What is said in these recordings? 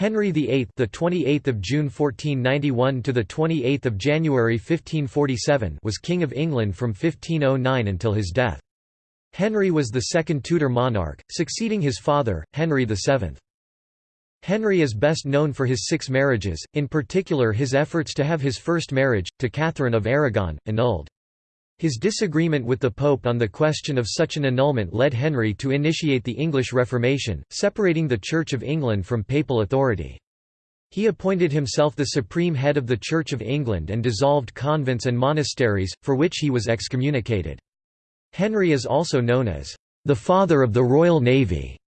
Henry VIII, the 28th of June 1491 to the 28th of January 1547, was king of England from 1509 until his death. Henry was the second Tudor monarch, succeeding his father, Henry VII. Henry is best known for his six marriages, in particular his efforts to have his first marriage, to Catherine of Aragon, annulled. His disagreement with the Pope on the question of such an annulment led Henry to initiate the English Reformation, separating the Church of England from papal authority. He appointed himself the supreme head of the Church of England and dissolved convents and monasteries, for which he was excommunicated. Henry is also known as the father of the Royal Navy.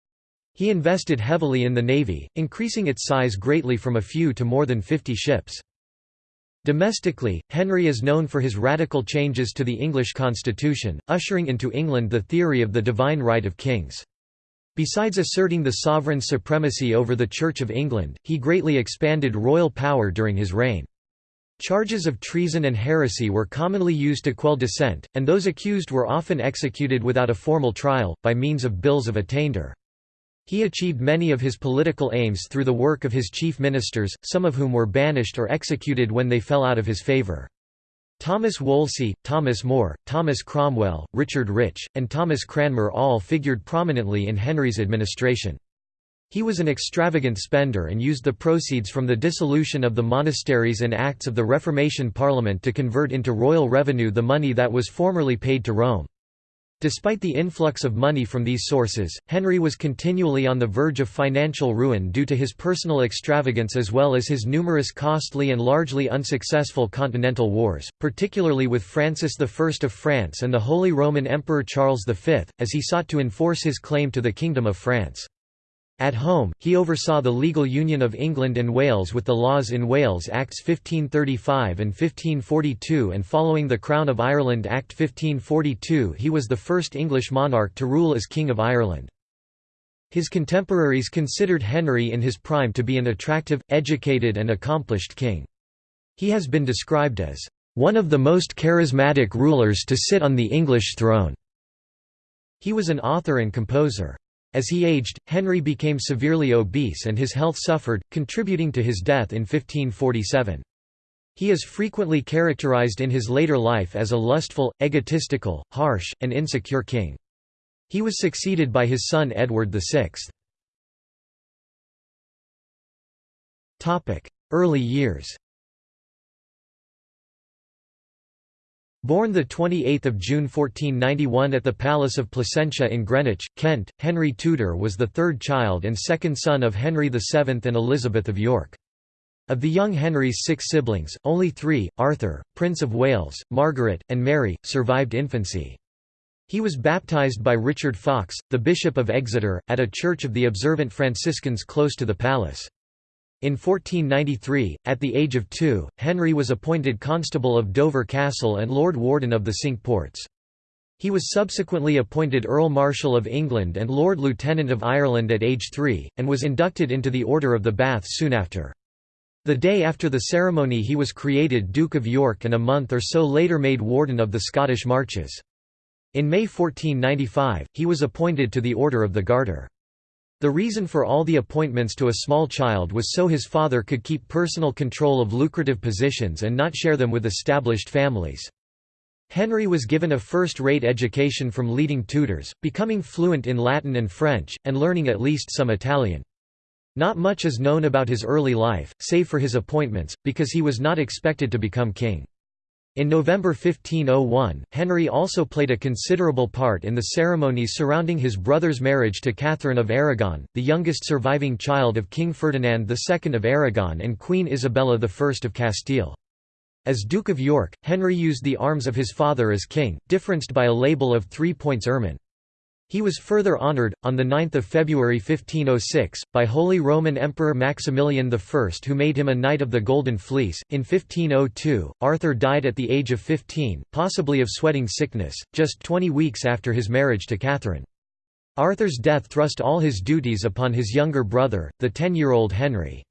He invested heavily in the navy, increasing its size greatly from a few to more than 50 ships. Domestically, Henry is known for his radical changes to the English constitution, ushering into England the theory of the divine right of kings. Besides asserting the sovereign's supremacy over the Church of England, he greatly expanded royal power during his reign. Charges of treason and heresy were commonly used to quell dissent, and those accused were often executed without a formal trial, by means of bills of attainder. He achieved many of his political aims through the work of his chief ministers, some of whom were banished or executed when they fell out of his favour. Thomas Wolsey, Thomas More, Thomas Cromwell, Richard Rich, and Thomas Cranmer all figured prominently in Henry's administration. He was an extravagant spender and used the proceeds from the dissolution of the monasteries and acts of the Reformation Parliament to convert into royal revenue the money that was formerly paid to Rome. Despite the influx of money from these sources, Henry was continually on the verge of financial ruin due to his personal extravagance as well as his numerous costly and largely unsuccessful continental wars, particularly with Francis I of France and the Holy Roman Emperor Charles V, as he sought to enforce his claim to the Kingdom of France. At home, he oversaw the legal union of England and Wales with the Laws in Wales Acts 1535 and 1542 and following the Crown of Ireland Act 1542 he was the first English monarch to rule as King of Ireland. His contemporaries considered Henry in his prime to be an attractive, educated and accomplished king. He has been described as, "...one of the most charismatic rulers to sit on the English throne." He was an author and composer. As he aged, Henry became severely obese and his health suffered, contributing to his death in 1547. He is frequently characterized in his later life as a lustful, egotistical, harsh, and insecure king. He was succeeded by his son Edward VI. Early years Born 28 June 1491 at the Palace of Placentia in Greenwich, Kent, Henry Tudor was the third child and second son of Henry VII and Elizabeth of York. Of the young Henry's six siblings, only three, Arthur, Prince of Wales, Margaret, and Mary, survived infancy. He was baptised by Richard Fox, the Bishop of Exeter, at a church of the observant Franciscans close to the palace. In 1493, at the age of two, Henry was appointed Constable of Dover Castle and Lord Warden of the Cinque Ports. He was subsequently appointed Earl Marshal of England and Lord Lieutenant of Ireland at age three, and was inducted into the Order of the Bath soon after. The day after the ceremony he was created Duke of York and a month or so later made Warden of the Scottish Marches. In May 1495, he was appointed to the Order of the Garter. The reason for all the appointments to a small child was so his father could keep personal control of lucrative positions and not share them with established families. Henry was given a first-rate education from leading tutors, becoming fluent in Latin and French, and learning at least some Italian. Not much is known about his early life, save for his appointments, because he was not expected to become king. In November 1501, Henry also played a considerable part in the ceremonies surrounding his brother's marriage to Catherine of Aragon, the youngest surviving child of King Ferdinand II of Aragon and Queen Isabella I of Castile. As Duke of York, Henry used the arms of his father as king, differenced by a label of three points ermine. He was further honoured, on 9 February 1506, by Holy Roman Emperor Maximilian I who made him a Knight of the Golden Fleece. In 1502, Arthur died at the age of 15, possibly of sweating sickness, just 20 weeks after his marriage to Catherine. Arthur's death thrust all his duties upon his younger brother, the ten-year-old Henry.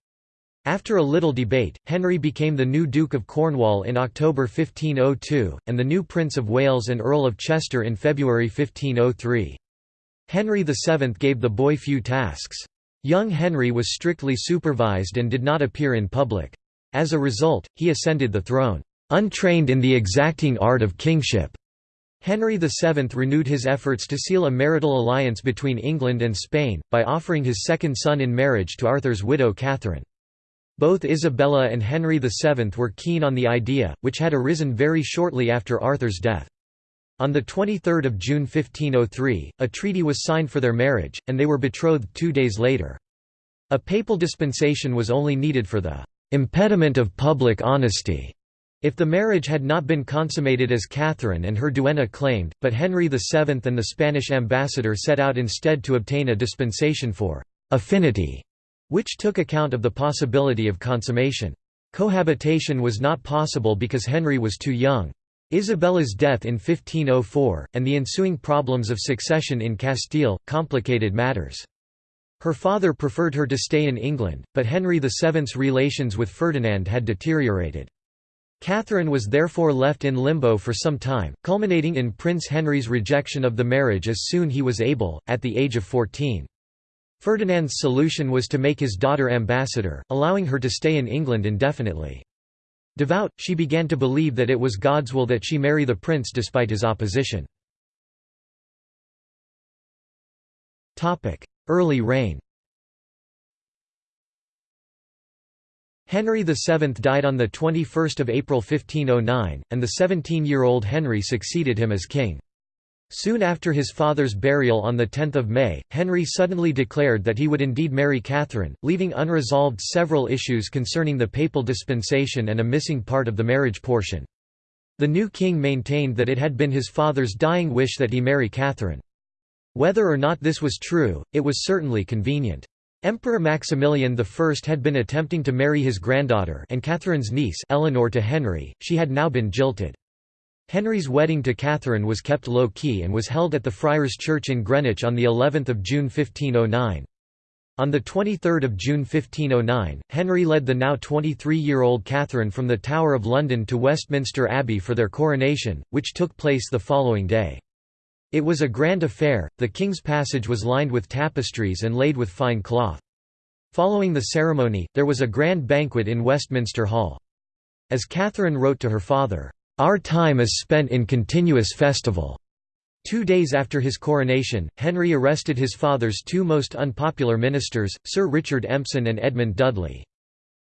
After a little debate, Henry became the new Duke of Cornwall in October 1502, and the new Prince of Wales and Earl of Chester in February 1503. Henry VII gave the boy few tasks. Young Henry was strictly supervised and did not appear in public. As a result, he ascended the throne, "...untrained in the exacting art of kingship." Henry VII renewed his efforts to seal a marital alliance between England and Spain, by offering his second son in marriage to Arthur's widow Catherine. Both Isabella and Henry VII were keen on the idea, which had arisen very shortly after Arthur's death. On 23 June 1503, a treaty was signed for their marriage, and they were betrothed two days later. A papal dispensation was only needed for the "...impediment of public honesty." If the marriage had not been consummated as Catherine and her duenna claimed, but Henry VII and the Spanish ambassador set out instead to obtain a dispensation for «affinity», which took account of the possibility of consummation. Cohabitation was not possible because Henry was too young. Isabella's death in 1504, and the ensuing problems of succession in Castile, complicated matters. Her father preferred her to stay in England, but Henry VII's relations with Ferdinand had deteriorated. Catherine was therefore left in limbo for some time, culminating in Prince Henry's rejection of the marriage as soon as he was able, at the age of 14. Ferdinand's solution was to make his daughter ambassador, allowing her to stay in England indefinitely. Devout, she began to believe that it was God's will that she marry the prince despite his opposition. Early reign Henry VII died on 21 April 1509, and the 17-year-old Henry succeeded him as king. Soon after his father's burial on 10 May, Henry suddenly declared that he would indeed marry Catherine, leaving unresolved several issues concerning the papal dispensation and a missing part of the marriage portion. The new king maintained that it had been his father's dying wish that he marry Catherine. Whether or not this was true, it was certainly convenient. Emperor Maximilian I had been attempting to marry his granddaughter and Catherine's niece Eleanor to Henry, she had now been jilted. Henry's wedding to Catherine was kept low-key and was held at the Friars' Church in Greenwich on of June 1509. On 23 June 1509, Henry led the now 23-year-old Catherine from the Tower of London to Westminster Abbey for their coronation, which took place the following day. It was a grand affair, the king's passage was lined with tapestries and laid with fine cloth. Following the ceremony, there was a grand banquet in Westminster Hall. As Catherine wrote to her father, "'Our time is spent in continuous festival." Two days after his coronation, Henry arrested his father's two most unpopular ministers, Sir Richard Empson and Edmund Dudley.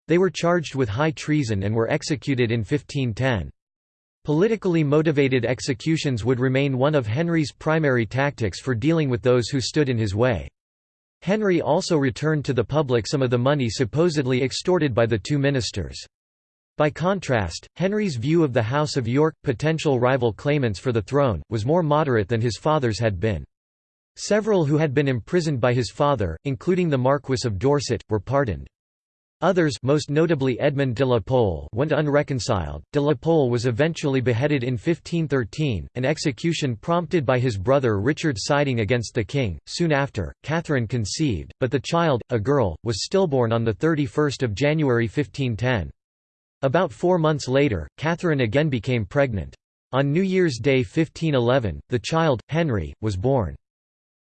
They were charged with high treason and were executed in 1510. Politically motivated executions would remain one of Henry's primary tactics for dealing with those who stood in his way. Henry also returned to the public some of the money supposedly extorted by the two ministers. By contrast, Henry's view of the House of York, potential rival claimants for the throne, was more moderate than his father's had been. Several who had been imprisoned by his father, including the Marquess of Dorset, were pardoned. Others most notably Edmund de la Pole went unreconciled. De la Pole was eventually beheaded in 1513, an execution prompted by his brother Richard siding against the king. Soon after, Catherine conceived, but the child, a girl, was stillborn on 31 January 1510. About four months later, Catherine again became pregnant. On New Year's Day 1511, the child, Henry, was born.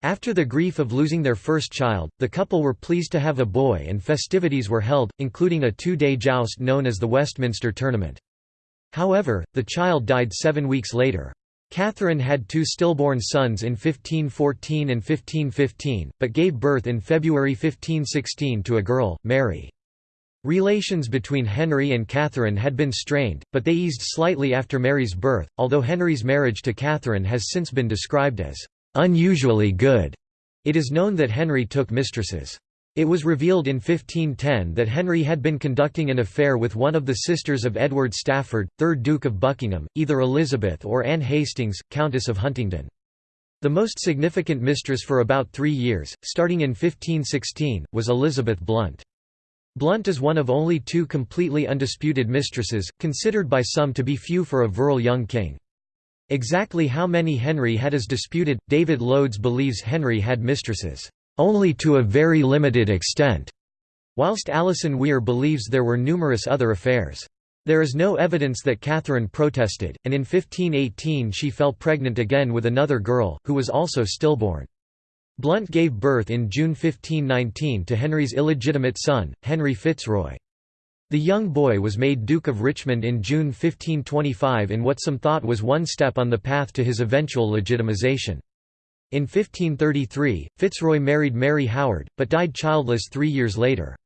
After the grief of losing their first child, the couple were pleased to have a boy and festivities were held, including a two-day joust known as the Westminster Tournament. However, the child died seven weeks later. Catherine had two stillborn sons in 1514 and 1515, but gave birth in February 1516 to a girl, Mary. Relations between Henry and Catherine had been strained, but they eased slightly after Mary's birth, although Henry's marriage to Catherine has since been described as unusually good. It is known that Henry took mistresses. It was revealed in 1510 that Henry had been conducting an affair with one of the sisters of Edward Stafford, 3rd Duke of Buckingham, either Elizabeth or Anne Hastings, Countess of Huntingdon. The most significant mistress for about three years, starting in 1516, was Elizabeth Blount. Blount is one of only two completely undisputed mistresses, considered by some to be few for a virile young king. Exactly how many Henry had is disputed. David Loades believes Henry had mistresses, only to a very limited extent, whilst Alison Weir believes there were numerous other affairs. There is no evidence that Catherine protested, and in 1518 she fell pregnant again with another girl, who was also stillborn. Blount gave birth in June 1519 to Henry's illegitimate son, Henry Fitzroy. The young boy was made Duke of Richmond in June 1525 in what some thought was one step on the path to his eventual legitimization. In 1533, Fitzroy married Mary Howard, but died childless three years later.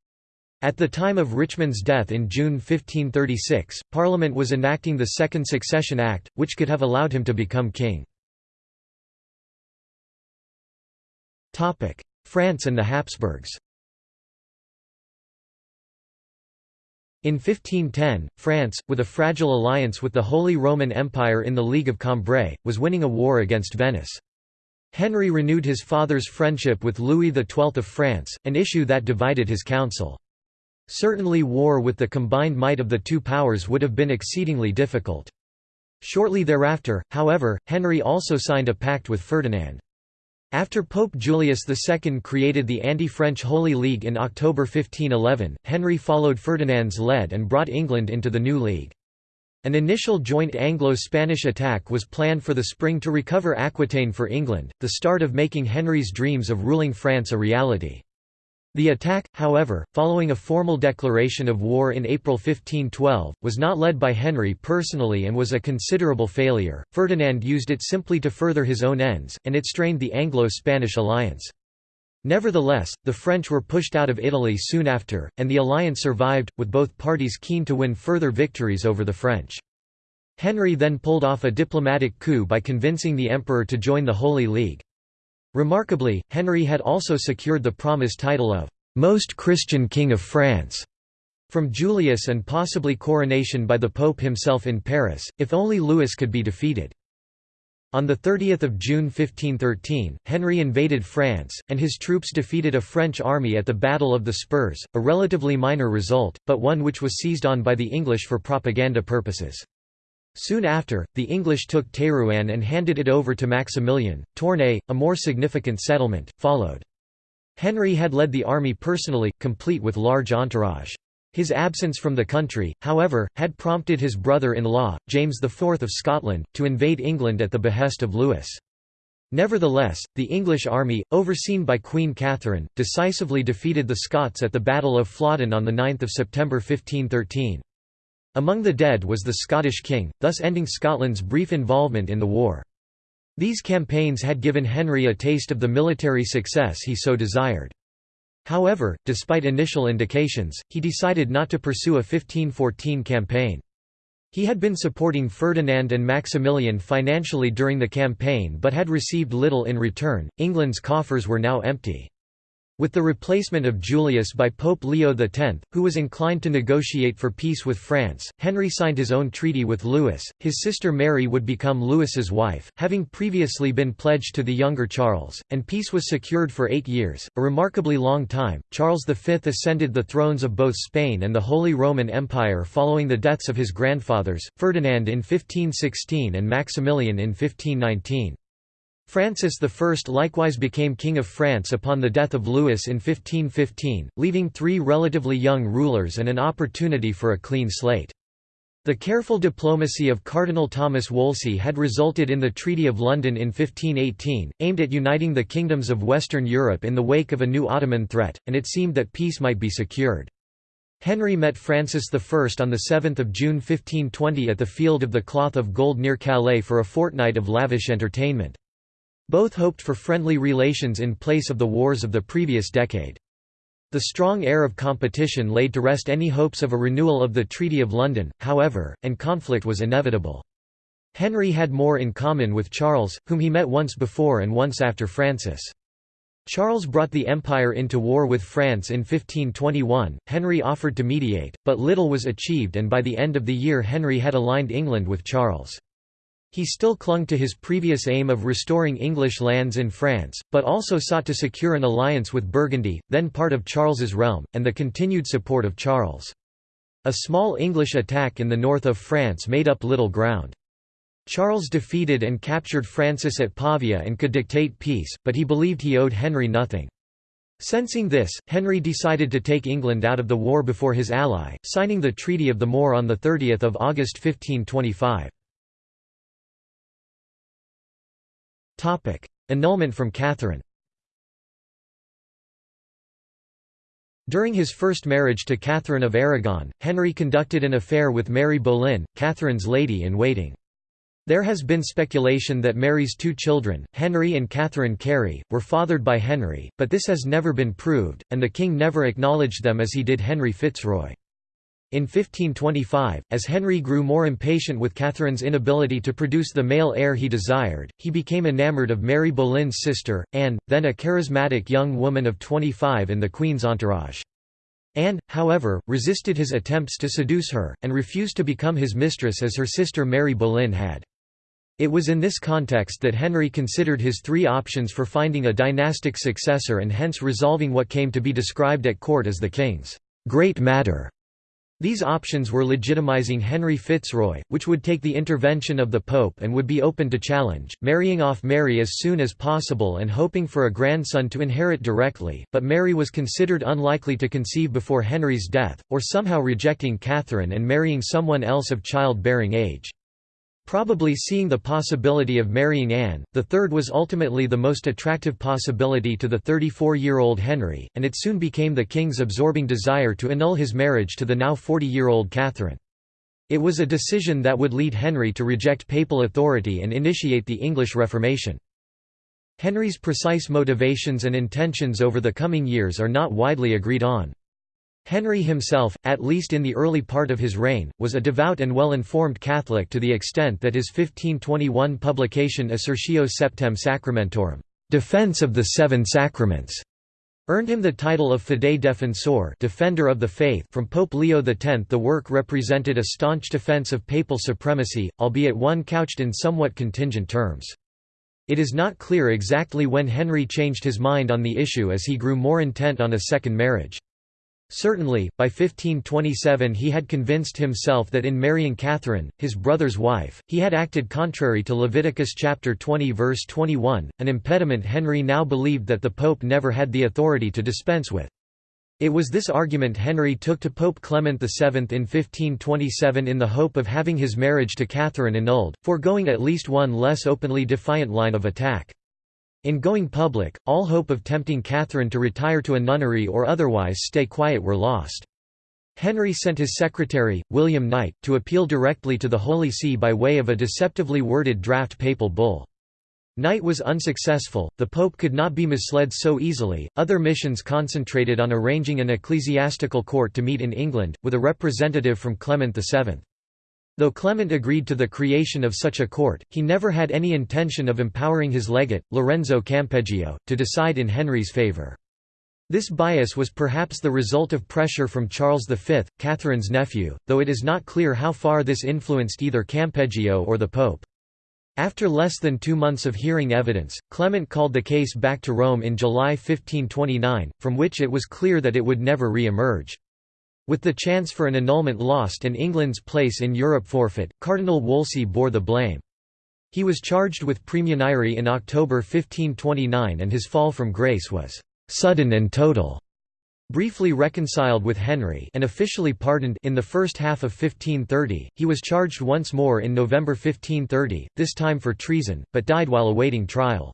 At the time of Richmond's death in June 1536, Parliament was enacting the Second Succession Act, which could have allowed him to become king. France and the Habsburgs In 1510, France, with a fragile alliance with the Holy Roman Empire in the League of Cambrai, was winning a war against Venice. Henry renewed his father's friendship with Louis XII of France, an issue that divided his council. Certainly war with the combined might of the two powers would have been exceedingly difficult. Shortly thereafter, however, Henry also signed a pact with Ferdinand. After Pope Julius II created the anti-French Holy League in October 1511, Henry followed Ferdinand's lead and brought England into the new league. An initial joint Anglo-Spanish attack was planned for the spring to recover Aquitaine for England, the start of making Henry's dreams of ruling France a reality. The attack, however, following a formal declaration of war in April 1512, was not led by Henry personally and was a considerable failure. Ferdinand used it simply to further his own ends, and it strained the Anglo-Spanish alliance. Nevertheless, the French were pushed out of Italy soon after, and the alliance survived, with both parties keen to win further victories over the French. Henry then pulled off a diplomatic coup by convincing the emperor to join the Holy League. Remarkably, Henry had also secured the promised title of «Most Christian King of France» from Julius and possibly coronation by the Pope himself in Paris, if only Louis could be defeated. On 30 June 1513, Henry invaded France, and his troops defeated a French army at the Battle of the Spurs, a relatively minor result, but one which was seized on by the English for propaganda purposes. Soon after, the English took Terouanne and handed it over to Maximilian. Tournai, a more significant settlement, followed. Henry had led the army personally, complete with large entourage. His absence from the country, however, had prompted his brother-in-law, James IV of Scotland, to invade England at the behest of Louis. Nevertheless, the English army, overseen by Queen Catherine, decisively defeated the Scots at the Battle of Flodden on 9 September 1513. Among the dead was the Scottish king, thus ending Scotland's brief involvement in the war. These campaigns had given Henry a taste of the military success he so desired. However, despite initial indications, he decided not to pursue a 1514 campaign. He had been supporting Ferdinand and Maximilian financially during the campaign but had received little in return. England's coffers were now empty. With the replacement of Julius by Pope Leo X, who was inclined to negotiate for peace with France, Henry signed his own treaty with Louis. His sister Mary would become Louis's wife, having previously been pledged to the younger Charles, and peace was secured for eight years, a remarkably long time. Charles V ascended the thrones of both Spain and the Holy Roman Empire following the deaths of his grandfathers, Ferdinand in 1516 and Maximilian in 1519. Francis I likewise became King of France upon the death of Louis in 1515, leaving three relatively young rulers and an opportunity for a clean slate. The careful diplomacy of Cardinal Thomas Wolsey had resulted in the Treaty of London in 1518, aimed at uniting the kingdoms of Western Europe in the wake of a new Ottoman threat, and it seemed that peace might be secured. Henry met Francis I on 7 June 1520 at the Field of the Cloth of Gold near Calais for a fortnight of lavish entertainment. Both hoped for friendly relations in place of the wars of the previous decade. The strong air of competition laid to rest any hopes of a renewal of the Treaty of London, however, and conflict was inevitable. Henry had more in common with Charles, whom he met once before and once after Francis. Charles brought the empire into war with France in 1521, Henry offered to mediate, but little was achieved and by the end of the year Henry had aligned England with Charles. He still clung to his previous aim of restoring English lands in France, but also sought to secure an alliance with Burgundy, then part of Charles's realm, and the continued support of Charles. A small English attack in the north of France made up little ground. Charles defeated and captured Francis at Pavia and could dictate peace, but he believed he owed Henry nothing. Sensing this, Henry decided to take England out of the war before his ally, signing the Treaty of the More on 30 August 1525. Annulment from Catherine During his first marriage to Catherine of Aragon, Henry conducted an affair with Mary Boleyn, Catherine's lady-in-waiting. There has been speculation that Mary's two children, Henry and Catherine Carey, were fathered by Henry, but this has never been proved, and the king never acknowledged them as he did Henry Fitzroy. In 1525, as Henry grew more impatient with Catherine's inability to produce the male heir he desired, he became enamoured of Mary Boleyn's sister, Anne, then a charismatic young woman of 25 in the Queen's entourage. Anne, however, resisted his attempts to seduce her, and refused to become his mistress as her sister Mary Boleyn had. It was in this context that Henry considered his three options for finding a dynastic successor and hence resolving what came to be described at court as the king's great matter. These options were legitimizing Henry Fitzroy, which would take the intervention of the Pope and would be open to challenge, marrying off Mary as soon as possible and hoping for a grandson to inherit directly, but Mary was considered unlikely to conceive before Henry's death, or somehow rejecting Catherine and marrying someone else of childbearing age. Probably seeing the possibility of marrying Anne, the third was ultimately the most attractive possibility to the 34-year-old Henry, and it soon became the king's absorbing desire to annul his marriage to the now 40-year-old Catherine. It was a decision that would lead Henry to reject papal authority and initiate the English Reformation. Henry's precise motivations and intentions over the coming years are not widely agreed on. Henry himself, at least in the early part of his reign, was a devout and well-informed Catholic to the extent that his 1521 publication Assertio Septem Sacramentorum Defense of the Seven Sacraments", earned him the title of Fidei Defensor Defender of the Faith from Pope Leo X. The work represented a staunch defense of papal supremacy, albeit one couched in somewhat contingent terms. It is not clear exactly when Henry changed his mind on the issue as he grew more intent on a second marriage. Certainly, by 1527 he had convinced himself that in marrying Catherine, his brother's wife, he had acted contrary to Leviticus chapter 20 verse 21, an impediment Henry now believed that the Pope never had the authority to dispense with. It was this argument Henry took to Pope Clement VII in 1527 in the hope of having his marriage to Catherine annulled, foregoing at least one less openly defiant line of attack. In going public, all hope of tempting Catherine to retire to a nunnery or otherwise stay quiet were lost. Henry sent his secretary, William Knight, to appeal directly to the Holy See by way of a deceptively worded draft papal bull. Knight was unsuccessful, the Pope could not be misled so easily. Other missions concentrated on arranging an ecclesiastical court to meet in England, with a representative from Clement VII. Though Clement agreed to the creation of such a court, he never had any intention of empowering his legate, Lorenzo Campeggio, to decide in Henry's favour. This bias was perhaps the result of pressure from Charles V, Catherine's nephew, though it is not clear how far this influenced either Campeggio or the Pope. After less than two months of hearing evidence, Clement called the case back to Rome in July 1529, from which it was clear that it would never re-emerge. With the chance for an annulment lost and England's place in Europe forfeit, Cardinal Wolsey bore the blame. He was charged with praemunire in October 1529 and his fall from grace was «sudden and total». Briefly reconciled with Henry and officially pardoned in the first half of 1530, he was charged once more in November 1530, this time for treason, but died while awaiting trial.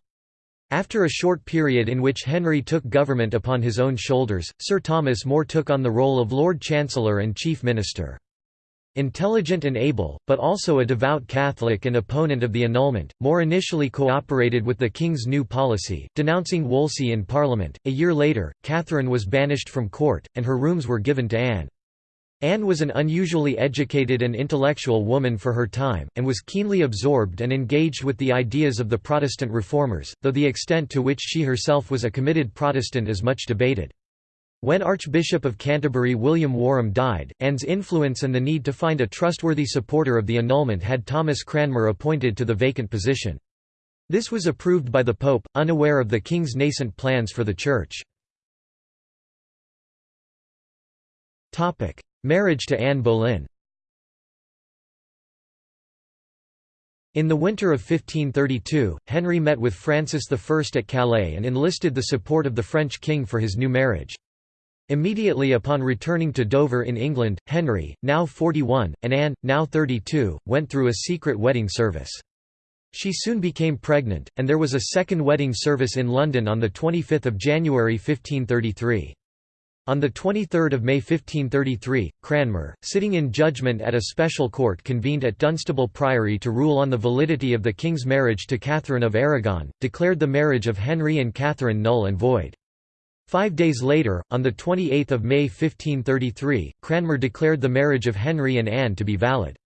After a short period in which Henry took government upon his own shoulders, Sir Thomas More took on the role of Lord Chancellor and Chief Minister. Intelligent and able, but also a devout Catholic and opponent of the annulment, More initially cooperated with the King's new policy, denouncing Wolsey in Parliament. A year later, Catherine was banished from court, and her rooms were given to Anne. Anne was an unusually educated and intellectual woman for her time, and was keenly absorbed and engaged with the ideas of the Protestant reformers, though the extent to which she herself was a committed Protestant is much debated. When Archbishop of Canterbury William Warham died, Anne's influence and the need to find a trustworthy supporter of the annulment had Thomas Cranmer appointed to the vacant position. This was approved by the Pope, unaware of the King's nascent plans for the Church. Marriage to Anne Boleyn In the winter of 1532, Henry met with Francis I at Calais and enlisted the support of the French king for his new marriage. Immediately upon returning to Dover in England, Henry, now 41, and Anne, now 32, went through a secret wedding service. She soon became pregnant, and there was a second wedding service in London on 25 January 1533. On 23 May 1533, Cranmer, sitting in judgment at a special court convened at Dunstable Priory to rule on the validity of the king's marriage to Catherine of Aragon, declared the marriage of Henry and Catherine null and void. Five days later, on 28 May 1533, Cranmer declared the marriage of Henry and Anne to be valid.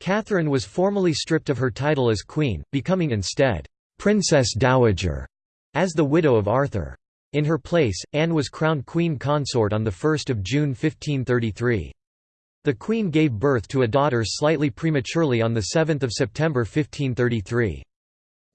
Catherine was formally stripped of her title as queen, becoming instead, "'Princess Dowager' as the widow of Arthur. In her place, Anne was crowned queen consort on 1 June 1533. The queen gave birth to a daughter slightly prematurely on 7 September 1533.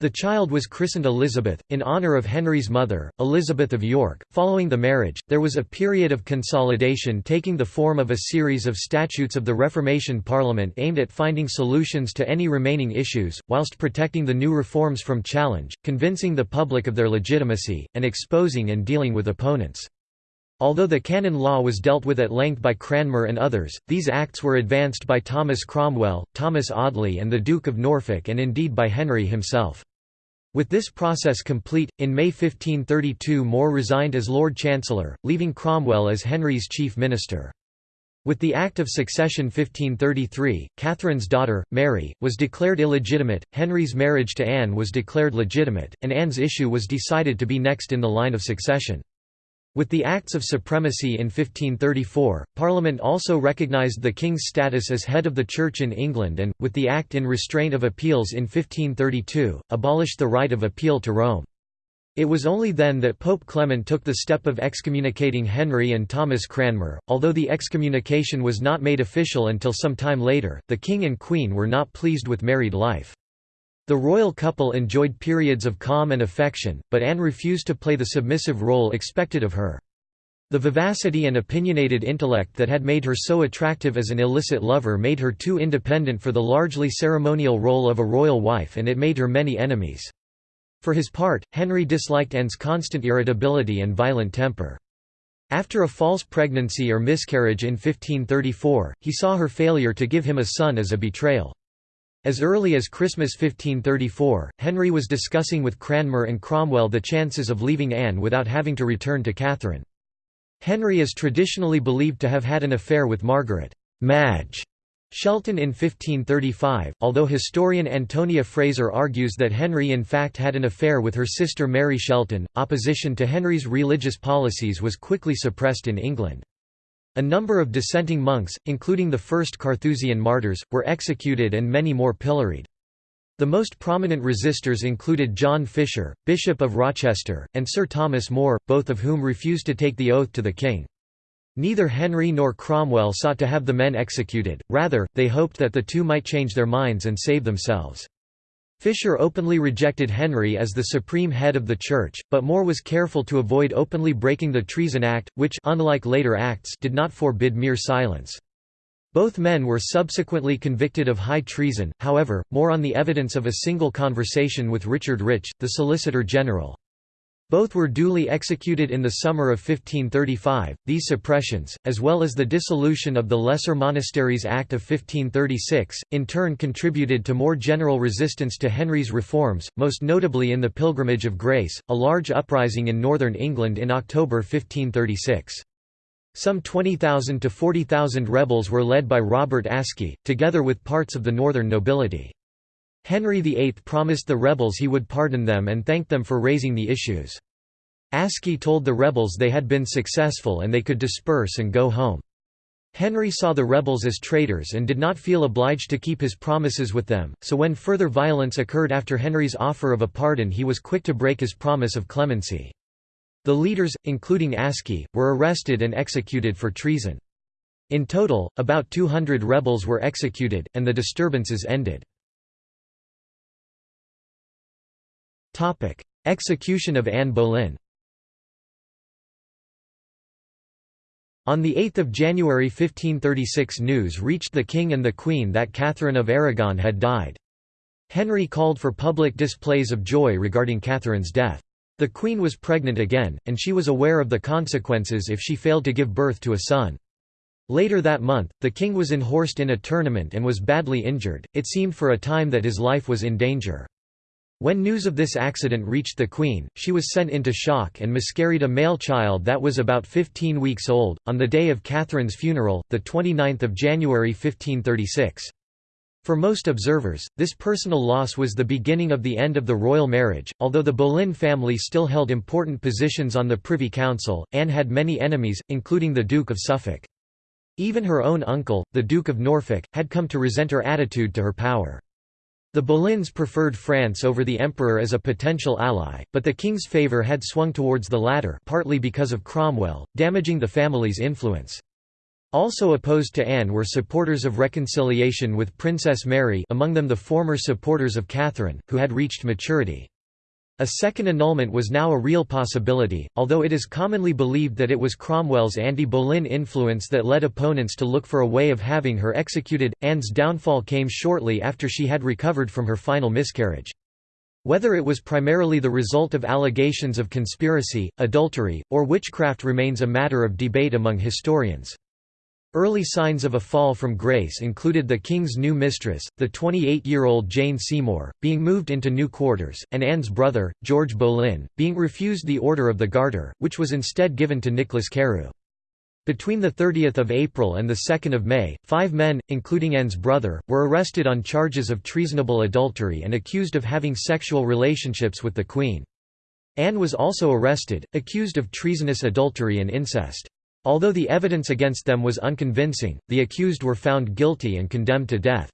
The child was christened Elizabeth, in honour of Henry's mother, Elizabeth of York. Following the marriage, there was a period of consolidation taking the form of a series of statutes of the Reformation Parliament aimed at finding solutions to any remaining issues, whilst protecting the new reforms from challenge, convincing the public of their legitimacy, and exposing and dealing with opponents. Although the canon law was dealt with at length by Cranmer and others, these acts were advanced by Thomas Cromwell, Thomas Audley and the Duke of Norfolk and indeed by Henry himself. With this process complete, in May 1532 More resigned as Lord Chancellor, leaving Cromwell as Henry's chief minister. With the Act of Succession 1533, Catherine's daughter, Mary, was declared illegitimate, Henry's marriage to Anne was declared legitimate, and Anne's issue was decided to be next in the line of succession. With the Acts of Supremacy in 1534, Parliament also recognised the King's status as head of the Church in England and, with the Act in Restraint of Appeals in 1532, abolished the right of appeal to Rome. It was only then that Pope Clement took the step of excommunicating Henry and Thomas Cranmer. Although the excommunication was not made official until some time later, the King and Queen were not pleased with married life. The royal couple enjoyed periods of calm and affection, but Anne refused to play the submissive role expected of her. The vivacity and opinionated intellect that had made her so attractive as an illicit lover made her too independent for the largely ceremonial role of a royal wife and it made her many enemies. For his part, Henry disliked Anne's constant irritability and violent temper. After a false pregnancy or miscarriage in 1534, he saw her failure to give him a son as a betrayal. As early as Christmas 1534, Henry was discussing with Cranmer and Cromwell the chances of leaving Anne without having to return to Catherine. Henry is traditionally believed to have had an affair with Margaret Madge Shelton in 1535, although historian Antonia Fraser argues that Henry in fact had an affair with her sister Mary Shelton. Opposition to Henry's religious policies was quickly suppressed in England. A number of dissenting monks, including the first Carthusian martyrs, were executed and many more pilloried. The most prominent resistors included John Fisher, Bishop of Rochester, and Sir Thomas More, both of whom refused to take the oath to the king. Neither Henry nor Cromwell sought to have the men executed, rather, they hoped that the two might change their minds and save themselves. Fisher openly rejected Henry as the supreme head of the Church, but More was careful to avoid openly breaking the Treason Act, which unlike later acts did not forbid mere silence. Both men were subsequently convicted of high treason, however, more on the evidence of a single conversation with Richard Rich, the Solicitor General. Both were duly executed in the summer of 1535. These suppressions, as well as the dissolution of the Lesser Monasteries Act of 1536, in turn contributed to more general resistance to Henry's reforms, most notably in the Pilgrimage of Grace, a large uprising in northern England in October 1536. Some 20,000 to 40,000 rebels were led by Robert Aske, together with parts of the northern nobility. Henry VIII promised the rebels he would pardon them and thanked them for raising the issues. Aske told the rebels they had been successful and they could disperse and go home. Henry saw the rebels as traitors and did not feel obliged to keep his promises with them, so when further violence occurred after Henry's offer of a pardon he was quick to break his promise of clemency. The leaders, including Aske, were arrested and executed for treason. In total, about 200 rebels were executed, and the disturbances ended. Execution of Anne Boleyn On 8 January 1536 news reached the king and the queen that Catherine of Aragon had died. Henry called for public displays of joy regarding Catherine's death. The queen was pregnant again, and she was aware of the consequences if she failed to give birth to a son. Later that month, the king was enhorsed in a tournament and was badly injured, it seemed for a time that his life was in danger. When news of this accident reached the Queen, she was sent into shock and miscarried a male child that was about 15 weeks old, on the day of Catherine's funeral, 29 January 1536. For most observers, this personal loss was the beginning of the end of the royal marriage. Although the Boleyn family still held important positions on the Privy Council, Anne had many enemies, including the Duke of Suffolk. Even her own uncle, the Duke of Norfolk, had come to resent her attitude to her power. The Boleyns preferred France over the emperor as a potential ally, but the king's favour had swung towards the latter partly because of Cromwell, damaging the family's influence. Also opposed to Anne were supporters of reconciliation with Princess Mary among them the former supporters of Catherine, who had reached maturity. A second annulment was now a real possibility, although it is commonly believed that it was Cromwell's anti-Boleyn influence that led opponents to look for a way of having her executed. Anne's downfall came shortly after she had recovered from her final miscarriage. Whether it was primarily the result of allegations of conspiracy, adultery, or witchcraft remains a matter of debate among historians. Early signs of a fall from grace included the king's new mistress, the 28-year-old Jane Seymour, being moved into new quarters, and Anne's brother, George Boleyn, being refused the Order of the Garter, which was instead given to Nicholas Carew. Between 30 April and 2 May, five men, including Anne's brother, were arrested on charges of treasonable adultery and accused of having sexual relationships with the Queen. Anne was also arrested, accused of treasonous adultery and incest. Although the evidence against them was unconvincing, the accused were found guilty and condemned to death.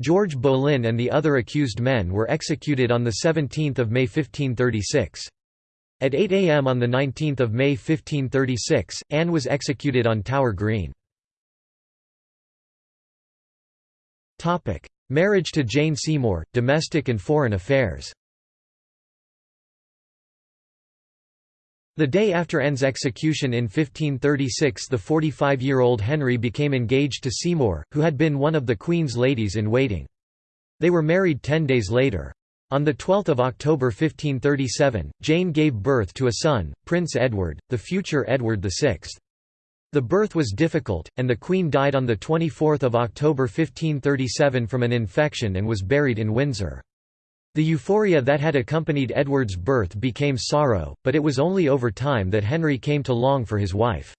George Boleyn and the other accused men were executed on 17 May 1536. At 8 am on 19 May 1536, Anne was executed on Tower Green. Marriage to Jane Seymour, domestic and foreign affairs The day after Anne's execution in 1536 the 45-year-old Henry became engaged to Seymour, who had been one of the Queen's ladies-in-waiting. They were married ten days later. On 12 October 1537, Jane gave birth to a son, Prince Edward, the future Edward VI. The birth was difficult, and the Queen died on 24 October 1537 from an infection and was buried in Windsor. The euphoria that had accompanied Edward's birth became sorrow, but it was only over time that Henry came to long for his wife.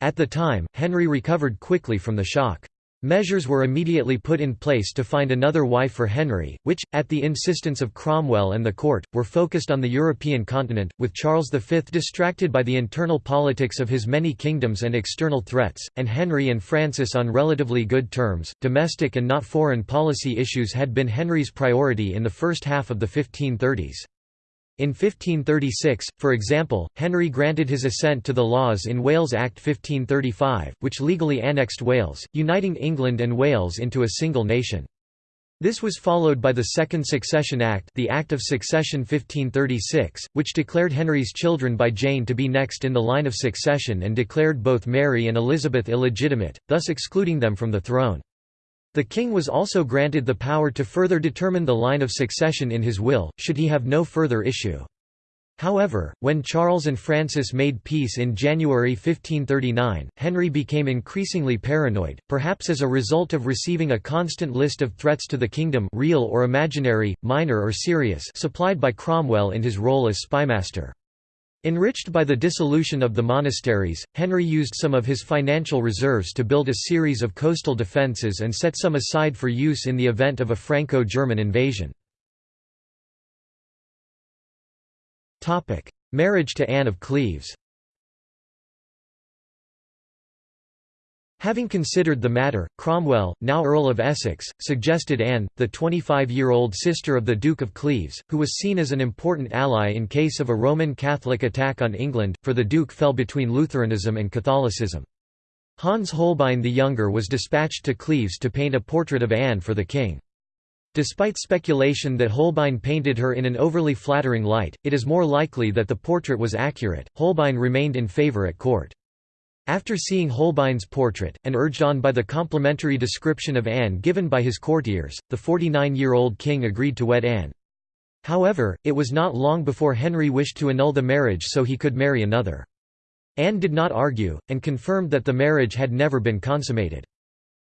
At the time, Henry recovered quickly from the shock. Measures were immediately put in place to find another wife for Henry, which, at the insistence of Cromwell and the court, were focused on the European continent, with Charles V distracted by the internal politics of his many kingdoms and external threats, and Henry and Francis on relatively good terms. Domestic and not foreign policy issues had been Henry's priority in the first half of the 1530s. In 1536, for example, Henry granted his assent to the laws in Wales Act 1535, which legally annexed Wales, uniting England and Wales into a single nation. This was followed by the Second Succession Act the Act of Succession 1536, which declared Henry's children by Jane to be next in the line of succession and declared both Mary and Elizabeth illegitimate, thus excluding them from the throne. The king was also granted the power to further determine the line of succession in his will, should he have no further issue. However, when Charles and Francis made peace in January 1539, Henry became increasingly paranoid, perhaps as a result of receiving a constant list of threats to the kingdom real or imaginary, minor or serious supplied by Cromwell in his role as spymaster. Enriched by the dissolution of the monasteries, Henry used some of his financial reserves to build a series of coastal defences and set some aside for use in the event of a Franco-German invasion. Marriage to Anne of Cleves Having considered the matter, Cromwell, now Earl of Essex, suggested Anne, the 25-year-old sister of the Duke of Cleves, who was seen as an important ally in case of a Roman Catholic attack on England, for the Duke fell between Lutheranism and Catholicism. Hans Holbein the Younger was dispatched to Cleves to paint a portrait of Anne for the king. Despite speculation that Holbein painted her in an overly flattering light, it is more likely that the portrait was accurate. Holbein remained in favour at court. After seeing Holbein's portrait, and urged on by the complimentary description of Anne given by his courtiers, the 49-year-old king agreed to wed Anne. However, it was not long before Henry wished to annul the marriage so he could marry another. Anne did not argue, and confirmed that the marriage had never been consummated.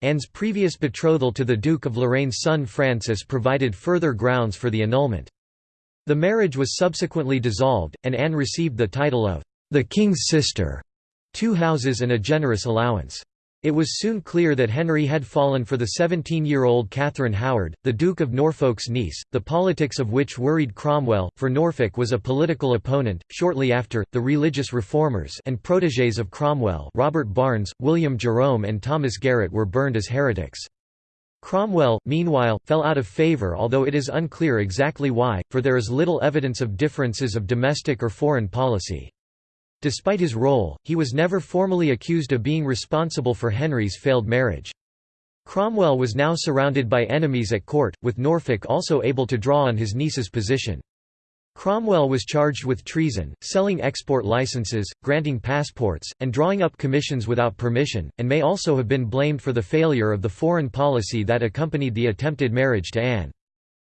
Anne's previous betrothal to the Duke of Lorraine's son Francis provided further grounds for the annulment. The marriage was subsequently dissolved, and Anne received the title of the King's sister, two houses and a generous allowance. It was soon clear that Henry had fallen for the 17-year-old Catherine Howard, the Duke of Norfolk's niece, the politics of which worried Cromwell, for Norfolk was a political opponent. Shortly after, the religious reformers and protégés of Cromwell Robert Barnes, William Jerome and Thomas Garrett were burned as heretics. Cromwell, meanwhile, fell out of favour although it is unclear exactly why, for there is little evidence of differences of domestic or foreign policy. Despite his role, he was never formally accused of being responsible for Henry's failed marriage. Cromwell was now surrounded by enemies at court, with Norfolk also able to draw on his niece's position. Cromwell was charged with treason, selling export licenses, granting passports, and drawing up commissions without permission, and may also have been blamed for the failure of the foreign policy that accompanied the attempted marriage to Anne.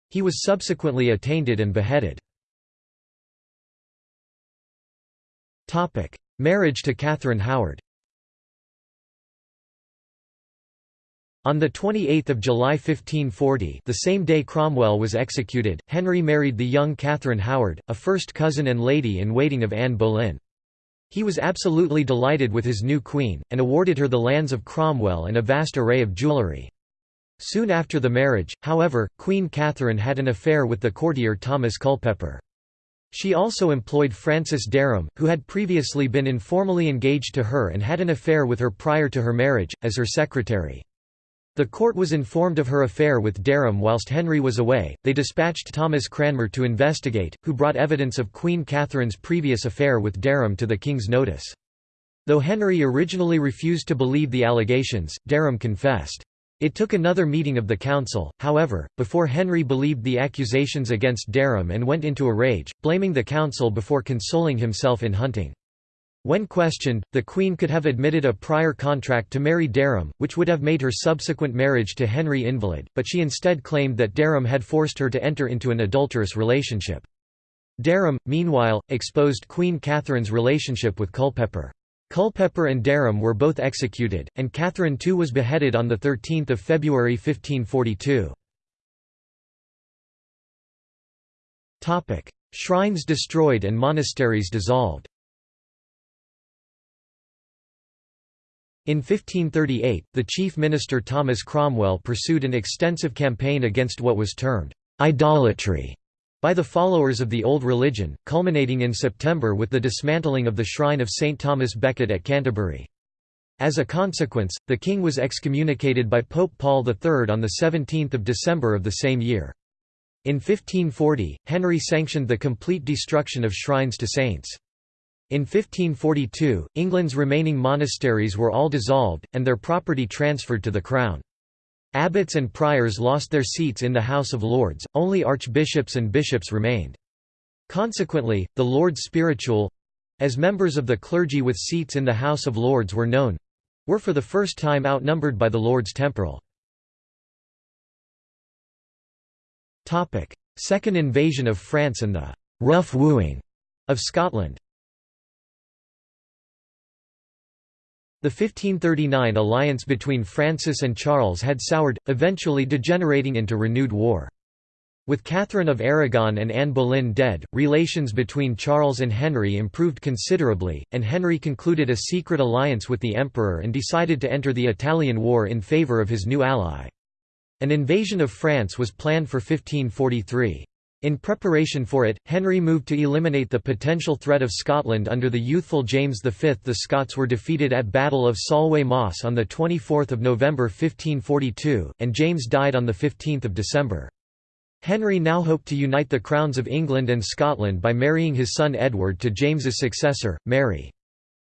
He was subsequently attainted and beheaded. Topic: Marriage to Catherine Howard. On 28 July 1540 the same day Cromwell was executed, Henry married the young Catherine Howard, a first cousin and lady-in-waiting of Anne Boleyn. He was absolutely delighted with his new queen, and awarded her the lands of Cromwell and a vast array of jewellery. Soon after the marriage, however, Queen Catherine had an affair with the courtier Thomas Culpeper. She also employed Francis Dereham, who had previously been informally engaged to her and had an affair with her prior to her marriage, as her secretary. The court was informed of her affair with Dereham whilst Henry was away. They dispatched Thomas Cranmer to investigate, who brought evidence of Queen Catherine's previous affair with Dereham to the king's notice. Though Henry originally refused to believe the allegations, Dereham confessed. It took another meeting of the council, however, before Henry believed the accusations against Dereham and went into a rage, blaming the council before consoling himself in hunting. When questioned, the Queen could have admitted a prior contract to marry Dereham, which would have made her subsequent marriage to Henry invalid, but she instead claimed that Dereham had forced her to enter into an adulterous relationship. Dereham, meanwhile, exposed Queen Catherine's relationship with Culpeper. Culpeper and Dereham were both executed, and Catherine II was beheaded on 13 February 1542. Shrines destroyed and monasteries dissolved. In 1538, the chief minister Thomas Cromwell pursued an extensive campaign against what was termed idolatry by the followers of the old religion, culminating in September with the dismantling of the shrine of St. Thomas Becket at Canterbury. As a consequence, the king was excommunicated by Pope Paul III on 17 December of the same year. In 1540, Henry sanctioned the complete destruction of shrines to saints. In 1542, England's remaining monasteries were all dissolved, and their property transferred to the Crown. Abbots and priors lost their seats in the House of Lords, only archbishops and bishops remained. Consequently, the Lords Spiritual—as members of the clergy with seats in the House of Lords were known—were for the first time outnumbered by the Lords Temporal. Second invasion of France and the «rough wooing» of Scotland The 1539 alliance between Francis and Charles had soured, eventually degenerating into renewed war. With Catherine of Aragon and Anne Boleyn dead, relations between Charles and Henry improved considerably, and Henry concluded a secret alliance with the emperor and decided to enter the Italian War in favour of his new ally. An invasion of France was planned for 1543. In preparation for it, Henry moved to eliminate the potential threat of Scotland under the youthful James V. The Scots were defeated at Battle of Solway Moss on 24 November 1542, and James died on 15 December. Henry now hoped to unite the crowns of England and Scotland by marrying his son Edward to James's successor, Mary.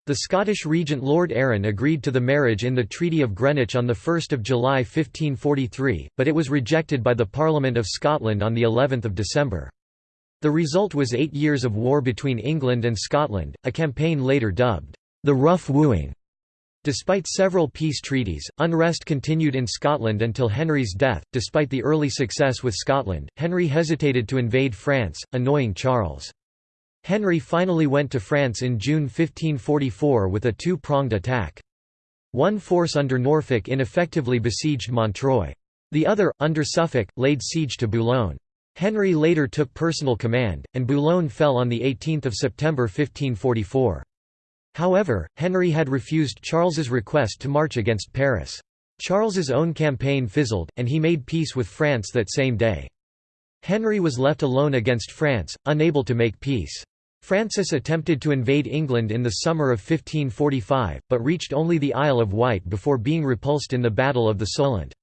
The Scottish regent Lord Arran agreed to the marriage in the Treaty of Greenwich on 1 July 1543, but it was rejected by the Parliament of Scotland on of December. The result was eight years of war between England and Scotland, a campaign later dubbed, "...the Rough Wooing". Despite several peace treaties, unrest continued in Scotland until Henry's death. Despite the early success with Scotland, Henry hesitated to invade France, annoying Charles. Henry finally went to France in June 1544 with a two-pronged attack. One force under Norfolk ineffectively besieged Montreuil. The other, under Suffolk, laid siege to Boulogne. Henry later took personal command, and Boulogne fell on 18 September 1544. However, Henry had refused Charles's request to march against Paris. Charles's own campaign fizzled, and he made peace with France that same day. Henry was left alone against France, unable to make peace. Francis attempted to invade England in the summer of 1545, but reached only the Isle of Wight before being repulsed in the Battle of the Solent.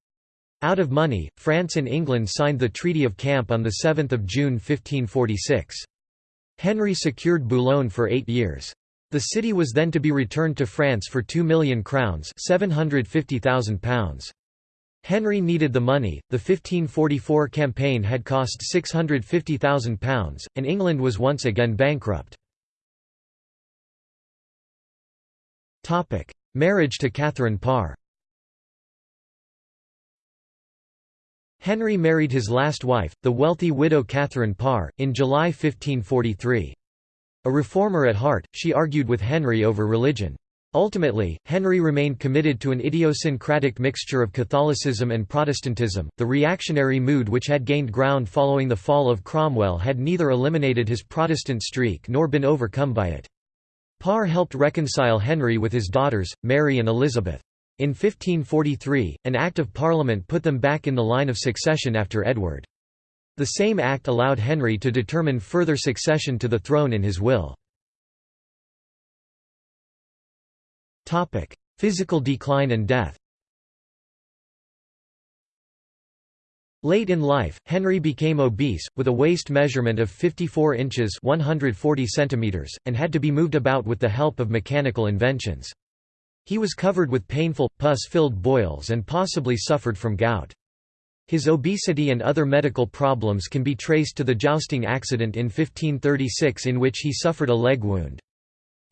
Out of money, France and England signed the Treaty of Camp on 7 June 1546. Henry secured Boulogne for eight years. The city was then to be returned to France for two million crowns £750,000. Henry needed the money, the 1544 campaign had cost £650,000, and England was once again bankrupt. Marriage to Catherine Parr Henry married his last wife, the wealthy widow Catherine Parr, in July 1543. A reformer at heart, she argued with Henry over religion. Ultimately, Henry remained committed to an idiosyncratic mixture of Catholicism and Protestantism. The reactionary mood which had gained ground following the fall of Cromwell had neither eliminated his Protestant streak nor been overcome by it. Parr helped reconcile Henry with his daughters, Mary and Elizabeth. In 1543, an Act of Parliament put them back in the line of succession after Edward. The same act allowed Henry to determine further succession to the throne in his will. Physical decline and death Late in life, Henry became obese, with a waist measurement of 54 inches 140 centimeters, and had to be moved about with the help of mechanical inventions. He was covered with painful, pus-filled boils and possibly suffered from gout. His obesity and other medical problems can be traced to the jousting accident in 1536 in which he suffered a leg wound.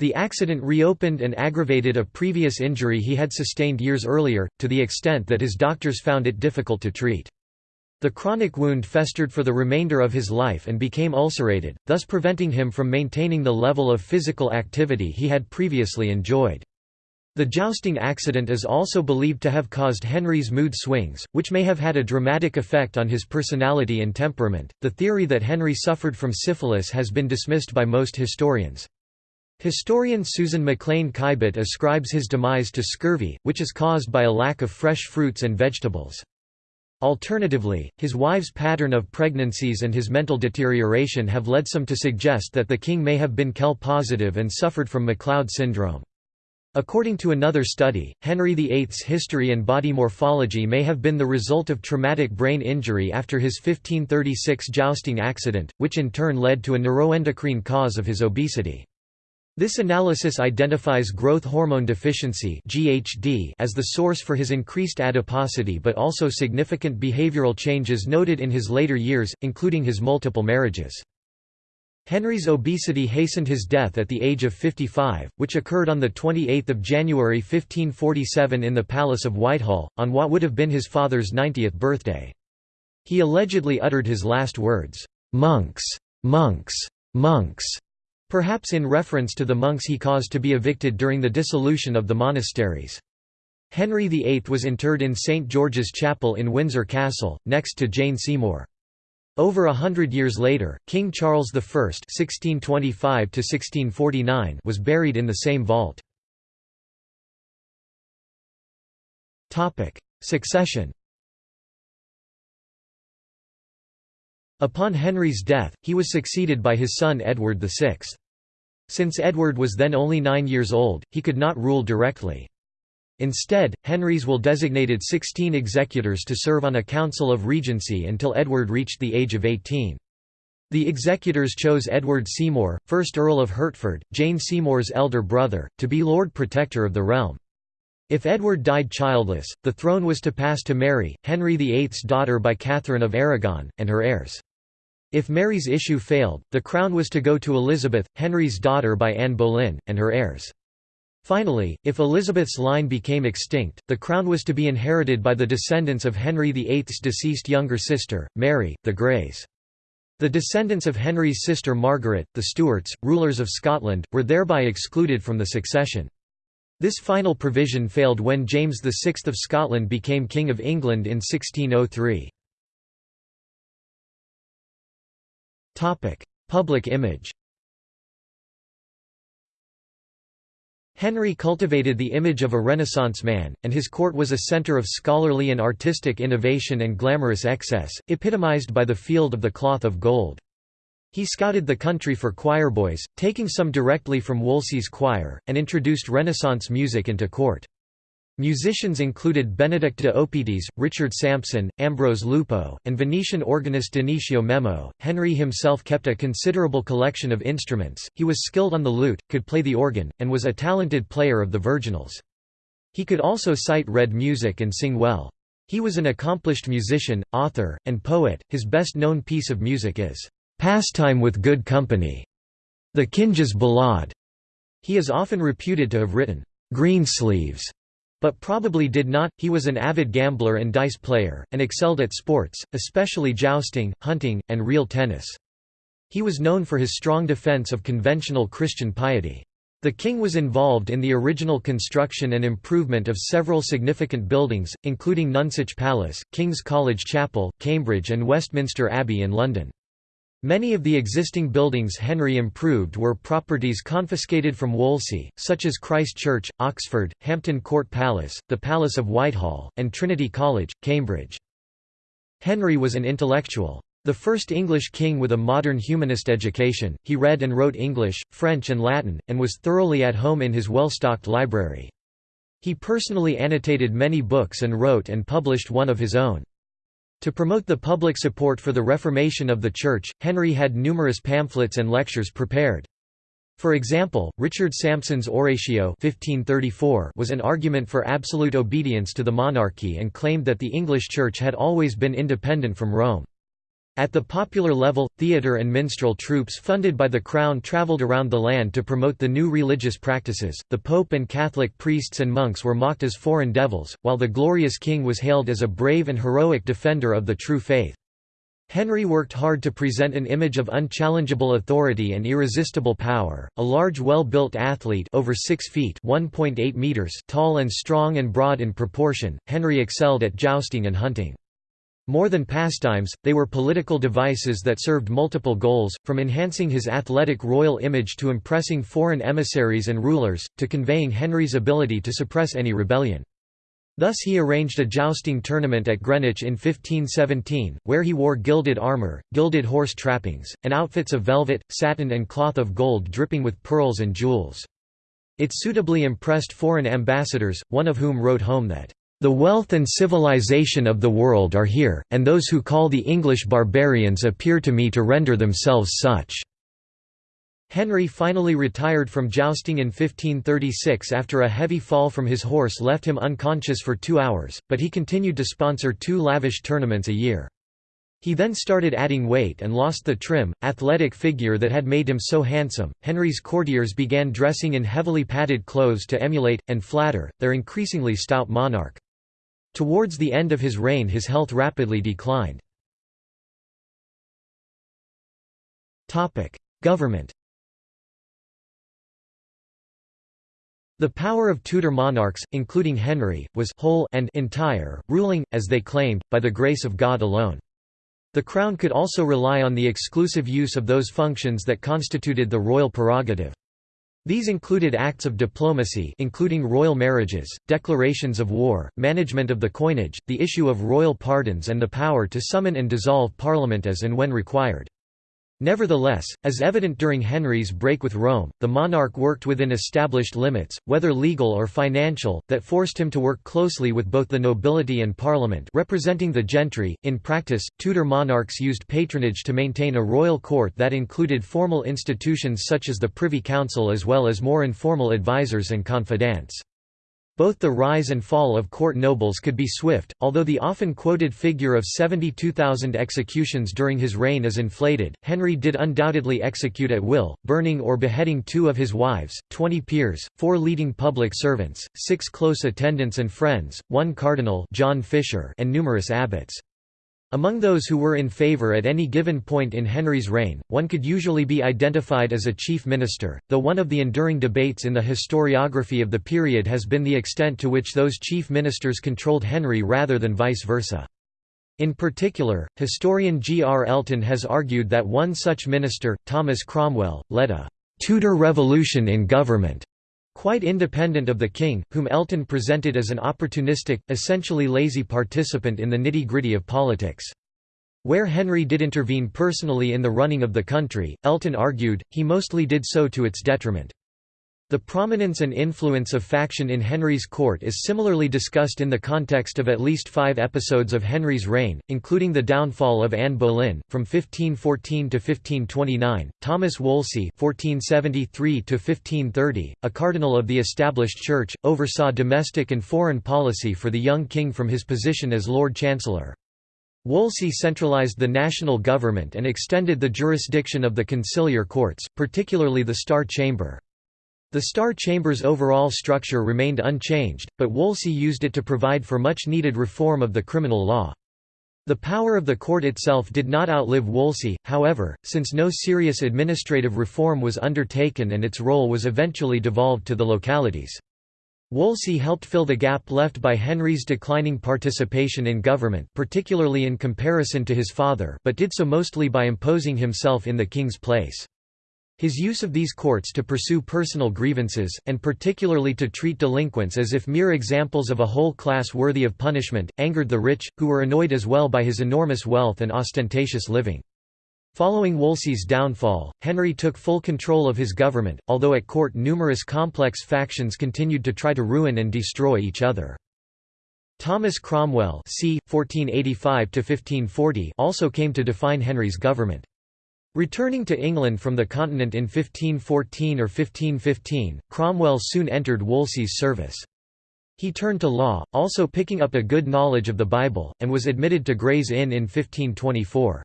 The accident reopened and aggravated a previous injury he had sustained years earlier, to the extent that his doctors found it difficult to treat. The chronic wound festered for the remainder of his life and became ulcerated, thus preventing him from maintaining the level of physical activity he had previously enjoyed. The jousting accident is also believed to have caused Henry's mood swings, which may have had a dramatic effect on his personality and temperament. The theory that Henry suffered from syphilis has been dismissed by most historians. Historian Susan Maclean Kybett ascribes his demise to scurvy, which is caused by a lack of fresh fruits and vegetables. Alternatively, his wife's pattern of pregnancies and his mental deterioration have led some to suggest that the king may have been Kell positive and suffered from McLeod syndrome. According to another study, Henry VIII's history and body morphology may have been the result of traumatic brain injury after his 1536 jousting accident, which in turn led to a neuroendocrine cause of his obesity. This analysis identifies growth hormone deficiency (GHD) as the source for his increased adiposity but also significant behavioral changes noted in his later years, including his multiple marriages. Henry's obesity hastened his death at the age of 55, which occurred on 28 January 1547 in the Palace of Whitehall, on what would have been his father's 90th birthday. He allegedly uttered his last words, "'Monks! Monks! Monks!' Perhaps in reference to the monks he caused to be evicted during the dissolution of the monasteries. Henry VIII was interred in St George's Chapel in Windsor Castle, next to Jane Seymour. Over a hundred years later, King Charles I (1625–1649) was buried in the same vault. Topic: Succession. Upon Henry's death, he was succeeded by his son Edward VI. Since Edward was then only nine years old, he could not rule directly. Instead, Henry's will designated 16 executors to serve on a council of regency until Edward reached the age of 18. The executors chose Edward Seymour, 1st Earl of Hertford, Jane Seymour's elder brother, to be Lord Protector of the realm. If Edward died childless, the throne was to pass to Mary, Henry VIII's daughter by Catherine of Aragon, and her heirs. If Mary's issue failed, the crown was to go to Elizabeth, Henry's daughter by Anne Boleyn, and her heirs. Finally, if Elizabeth's line became extinct, the crown was to be inherited by the descendants of Henry VIII's deceased younger sister, Mary, the Greys. The descendants of Henry's sister Margaret, the Stuarts, rulers of Scotland, were thereby excluded from the succession. This final provision failed when James VI of Scotland became King of England in 1603. Public image Henry cultivated the image of a Renaissance man, and his court was a center of scholarly and artistic innovation and glamorous excess, epitomized by the Field of the Cloth of Gold. He scouted the country for choirboys, taking some directly from Wolsey's choir, and introduced Renaissance music into court. Musicians included Benedict de Opitiis, Richard Sampson, Ambrose Lupo, and Venetian organist Dionisio Memo. Henry himself kept a considerable collection of instruments, he was skilled on the lute, could play the organ, and was a talented player of the virginals. He could also sight read music and sing well. He was an accomplished musician, author, and poet. His best known piece of music is Pastime with Good Company, the Kinges Ballade. He is often reputed to have written Greensleeves but probably did not. He was an avid gambler and dice player, and excelled at sports, especially jousting, hunting, and real tennis. He was known for his strong defense of conventional Christian piety. The king was involved in the original construction and improvement of several significant buildings, including Nonsuch Palace, King's College Chapel, Cambridge and Westminster Abbey in London. Many of the existing buildings Henry improved were properties confiscated from Wolsey, such as Christ Church, Oxford, Hampton Court Palace, the Palace of Whitehall, and Trinity College, Cambridge. Henry was an intellectual. The first English king with a modern humanist education, he read and wrote English, French and Latin, and was thoroughly at home in his well-stocked library. He personally annotated many books and wrote and published one of his own. To promote the public support for the Reformation of the Church, Henry had numerous pamphlets and lectures prepared. For example, Richard Sampson's Oratio 1534 was an argument for absolute obedience to the monarchy and claimed that the English Church had always been independent from Rome. At the popular level, theatre and minstrel troupes funded by the Crown travelled around the land to promote the new religious practices. The Pope and Catholic priests and monks were mocked as foreign devils, while the glorious king was hailed as a brave and heroic defender of the true faith. Henry worked hard to present an image of unchallengeable authority and irresistible power. A large, well-built athlete, over 6 feet (1.8 meters) tall and strong and broad in proportion, Henry excelled at jousting and hunting. More than pastimes, they were political devices that served multiple goals, from enhancing his athletic royal image to impressing foreign emissaries and rulers, to conveying Henry's ability to suppress any rebellion. Thus he arranged a jousting tournament at Greenwich in 1517, where he wore gilded armour, gilded horse trappings, and outfits of velvet, satin and cloth of gold dripping with pearls and jewels. It suitably impressed foreign ambassadors, one of whom wrote home that the wealth and civilization of the world are here, and those who call the English barbarians appear to me to render themselves such." Henry finally retired from jousting in 1536 after a heavy fall from his horse left him unconscious for two hours, but he continued to sponsor two lavish tournaments a year. He then started adding weight and lost the trim, athletic figure that had made him so handsome. Henry's courtiers began dressing in heavily padded clothes to emulate, and flatter, their increasingly stout monarch. Towards the end of his reign his health rapidly declined. Government The power of Tudor monarchs, including Henry, was whole and entire, ruling, as they claimed, by the grace of God alone. The Crown could also rely on the exclusive use of those functions that constituted the royal prerogative. These included acts of diplomacy including royal marriages, declarations of war, management of the coinage, the issue of royal pardons and the power to summon and dissolve parliament as and when required. Nevertheless, as evident during Henry's break with Rome, the monarch worked within established limits, whether legal or financial, that forced him to work closely with both the nobility and parliament representing the gentry. In practice, Tudor monarchs used patronage to maintain a royal court that included formal institutions such as the Privy Council as well as more informal advisers and confidants. Both the rise and fall of court nobles could be swift, although the often quoted figure of 72,000 executions during his reign is inflated. Henry did undoubtedly execute at will, burning or beheading two of his wives, 20 peers, four leading public servants, six close attendants and friends, one cardinal John Fisher, and numerous abbots. Among those who were in favour at any given point in Henry's reign, one could usually be identified as a chief minister, though one of the enduring debates in the historiography of the period has been the extent to which those chief ministers controlled Henry rather than vice versa. In particular, historian G. R. Elton has argued that one such minister, Thomas Cromwell, led a «Tudor revolution in government» quite independent of the king, whom Elton presented as an opportunistic, essentially lazy participant in the nitty-gritty of politics. Where Henry did intervene personally in the running of the country, Elton argued, he mostly did so to its detriment. The prominence and influence of faction in Henry's court is similarly discussed in the context of at least five episodes of Henry's reign, including the downfall of Anne Boleyn, from 1514 to 1529, Thomas Wolsey 1473 to 1530, a cardinal of the established church, oversaw domestic and foreign policy for the young king from his position as Lord Chancellor. Wolsey centralised the national government and extended the jurisdiction of the conciliar courts, particularly the Star Chamber. The Star Chamber's overall structure remained unchanged, but Wolsey used it to provide for much-needed reform of the criminal law. The power of the court itself did not outlive Wolsey, however, since no serious administrative reform was undertaken and its role was eventually devolved to the localities. Wolsey helped fill the gap left by Henry's declining participation in government particularly in comparison to his father but did so mostly by imposing himself in the king's place. His use of these courts to pursue personal grievances, and particularly to treat delinquents as if mere examples of a whole class worthy of punishment, angered the rich, who were annoyed as well by his enormous wealth and ostentatious living. Following Wolsey's downfall, Henry took full control of his government, although at court numerous complex factions continued to try to ruin and destroy each other. Thomas Cromwell c. 1485 also came to define Henry's government. Returning to England from the continent in 1514 or 1515, Cromwell soon entered Wolsey's service. He turned to law, also picking up a good knowledge of the Bible, and was admitted to Gray's Inn in 1524.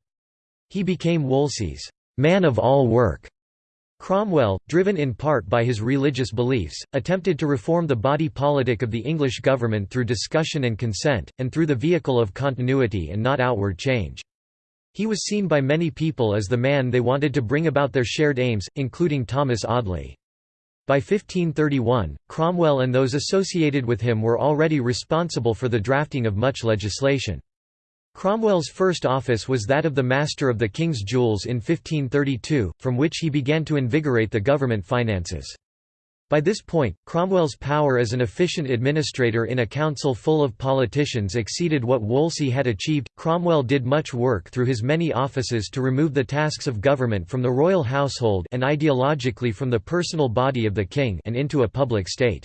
He became Wolsey's man of all work. Cromwell, driven in part by his religious beliefs, attempted to reform the body politic of the English government through discussion and consent, and through the vehicle of continuity and not outward change. He was seen by many people as the man they wanted to bring about their shared aims, including Thomas Audley. By 1531, Cromwell and those associated with him were already responsible for the drafting of much legislation. Cromwell's first office was that of the Master of the King's Jewels in 1532, from which he began to invigorate the government finances. By this point, Cromwell's power as an efficient administrator in a council full of politicians exceeded what Wolsey had achieved. Cromwell did much work through his many offices to remove the tasks of government from the royal household and ideologically from the personal body of the king and into a public state.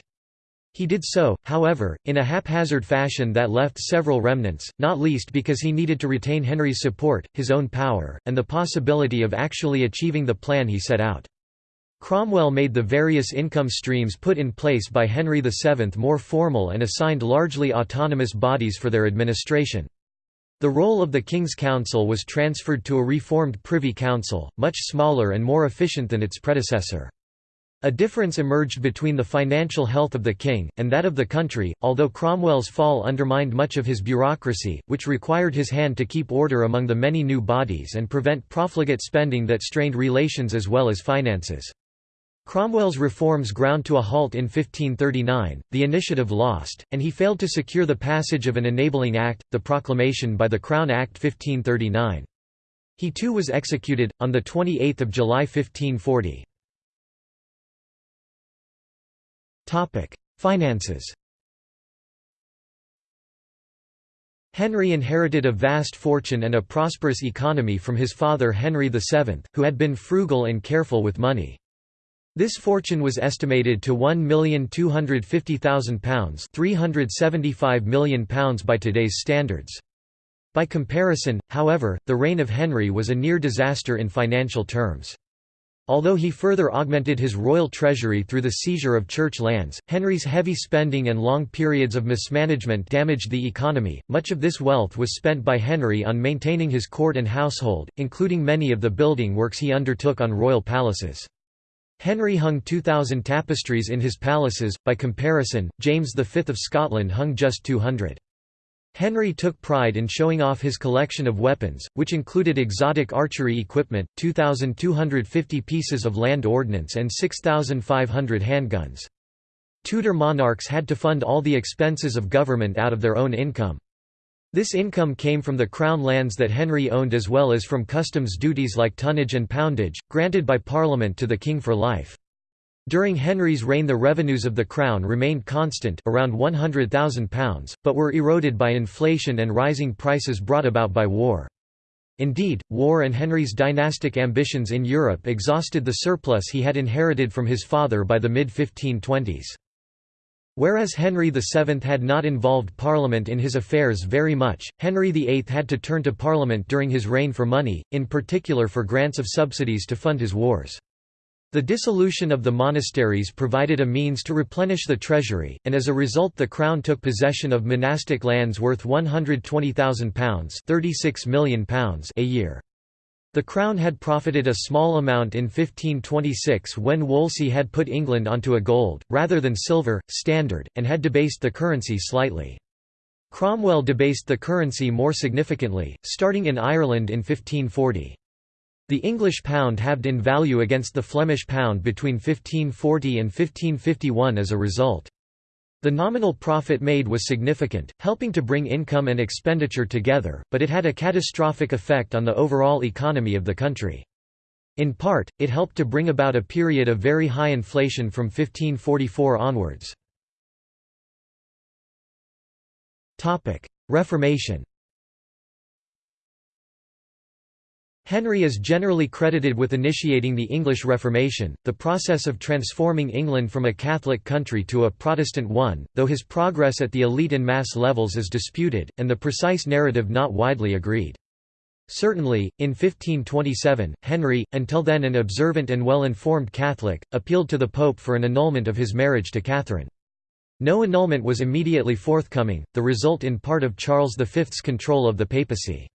He did so, however, in a haphazard fashion that left several remnants, not least because he needed to retain Henry's support, his own power, and the possibility of actually achieving the plan he set out. Cromwell made the various income streams put in place by Henry VII more formal and assigned largely autonomous bodies for their administration. The role of the King's Council was transferred to a reformed Privy Council, much smaller and more efficient than its predecessor. A difference emerged between the financial health of the king, and that of the country, although Cromwell's fall undermined much of his bureaucracy, which required his hand to keep order among the many new bodies and prevent profligate spending that strained relations as well as finances. Cromwell's reforms ground to a halt in 1539, the initiative lost, and he failed to secure the passage of an enabling act, the proclamation by the Crown Act 1539. He too was executed, on 28 July 1540. Finances Henry inherited a vast fortune and a prosperous economy from his father Henry VII, who had been frugal and careful with money. This fortune was estimated to £1,250,000 £375 million by today's standards. By comparison, however, the reign of Henry was a near disaster in financial terms. Although he further augmented his royal treasury through the seizure of church lands, Henry's heavy spending and long periods of mismanagement damaged the economy. Much of this wealth was spent by Henry on maintaining his court and household, including many of the building works he undertook on royal palaces. Henry hung 2,000 tapestries in his palaces, by comparison, James V of Scotland hung just 200. Henry took pride in showing off his collection of weapons, which included exotic archery equipment, 2,250 pieces of land ordnance and 6,500 handguns. Tudor monarchs had to fund all the expenses of government out of their own income. This income came from the crown lands that Henry owned as well as from customs duties like tonnage and poundage, granted by Parliament to the king for life. During Henry's reign the revenues of the crown remained constant around £100,000, but were eroded by inflation and rising prices brought about by war. Indeed, war and Henry's dynastic ambitions in Europe exhausted the surplus he had inherited from his father by the mid-1520s. Whereas Henry VII had not involved Parliament in his affairs very much, Henry VIII had to turn to Parliament during his reign for money, in particular for grants of subsidies to fund his wars. The dissolution of the monasteries provided a means to replenish the treasury, and as a result the Crown took possession of monastic lands worth £120,000 a year. The Crown had profited a small amount in 1526 when Wolsey had put England onto a gold, rather than silver, standard, and had debased the currency slightly. Cromwell debased the currency more significantly, starting in Ireland in 1540. The English pound halved in value against the Flemish pound between 1540 and 1551 as a result. The nominal profit made was significant, helping to bring income and expenditure together, but it had a catastrophic effect on the overall economy of the country. In part, it helped to bring about a period of very high inflation from 1544 onwards. Reformation Henry is generally credited with initiating the English Reformation, the process of transforming England from a Catholic country to a Protestant one, though his progress at the elite and mass levels is disputed, and the precise narrative not widely agreed. Certainly, in 1527, Henry, until then an observant and well-informed Catholic, appealed to the Pope for an annulment of his marriage to Catherine. No annulment was immediately forthcoming, the result in part of Charles V's control of the papacy.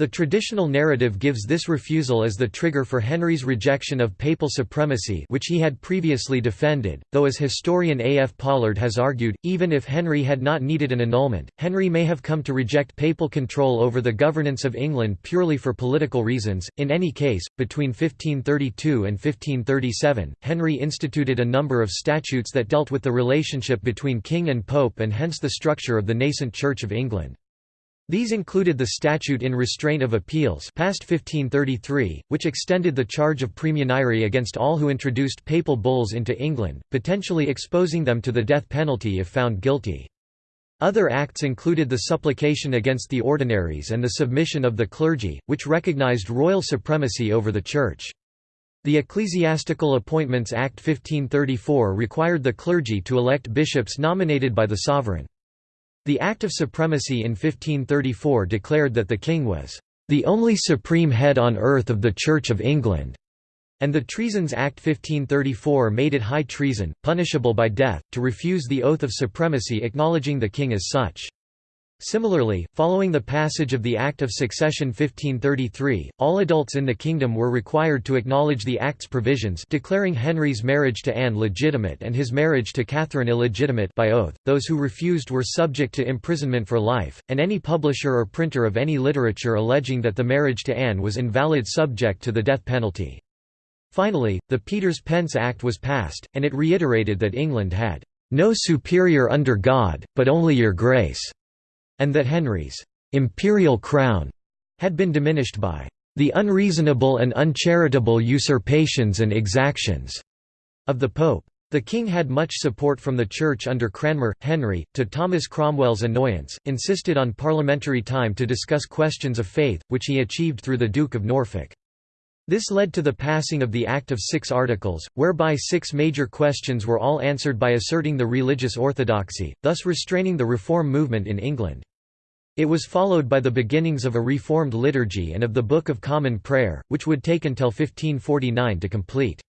The traditional narrative gives this refusal as the trigger for Henry's rejection of papal supremacy which he had previously defended, though as historian A. F. Pollard has argued, even if Henry had not needed an annulment, Henry may have come to reject papal control over the governance of England purely for political reasons. In any case, between 1532 and 1537, Henry instituted a number of statutes that dealt with the relationship between king and pope and hence the structure of the nascent Church of England. These included the Statute in Restraint of Appeals passed 1533, which extended the charge of praemunire against all who introduced papal bulls into England, potentially exposing them to the death penalty if found guilty. Other acts included the supplication against the ordinaries and the submission of the clergy, which recognized royal supremacy over the Church. The Ecclesiastical Appointments Act 1534 required the clergy to elect bishops nominated by the sovereign. The Act of Supremacy in 1534 declared that the king was the only supreme head on earth of the Church of England, and the Treasons Act 1534 made it high treason, punishable by death, to refuse the oath of supremacy acknowledging the king as such. Similarly, following the passage of the Act of Succession 1533, all adults in the kingdom were required to acknowledge the Act's provisions declaring Henry's marriage to Anne legitimate and his marriage to Catherine illegitimate by oath. Those who refused were subject to imprisonment for life, and any publisher or printer of any literature alleging that the marriage to Anne was invalid subject to the death penalty. Finally, the Peter's-Pence Act was passed, and it reiterated that England had no superior under God, but only your grace and that Henry's imperial crown had been diminished by the unreasonable and uncharitable usurpations and exactions of the Pope. The king had much support from the Church under Cranmer. Henry, to Thomas Cromwell's annoyance, insisted on parliamentary time to discuss questions of faith, which he achieved through the Duke of Norfolk. This led to the passing of the Act of Six Articles, whereby six major questions were all answered by asserting the religious orthodoxy, thus restraining the reform movement in England. It was followed by the beginnings of a reformed liturgy and of the Book of Common Prayer, which would take until 1549 to complete.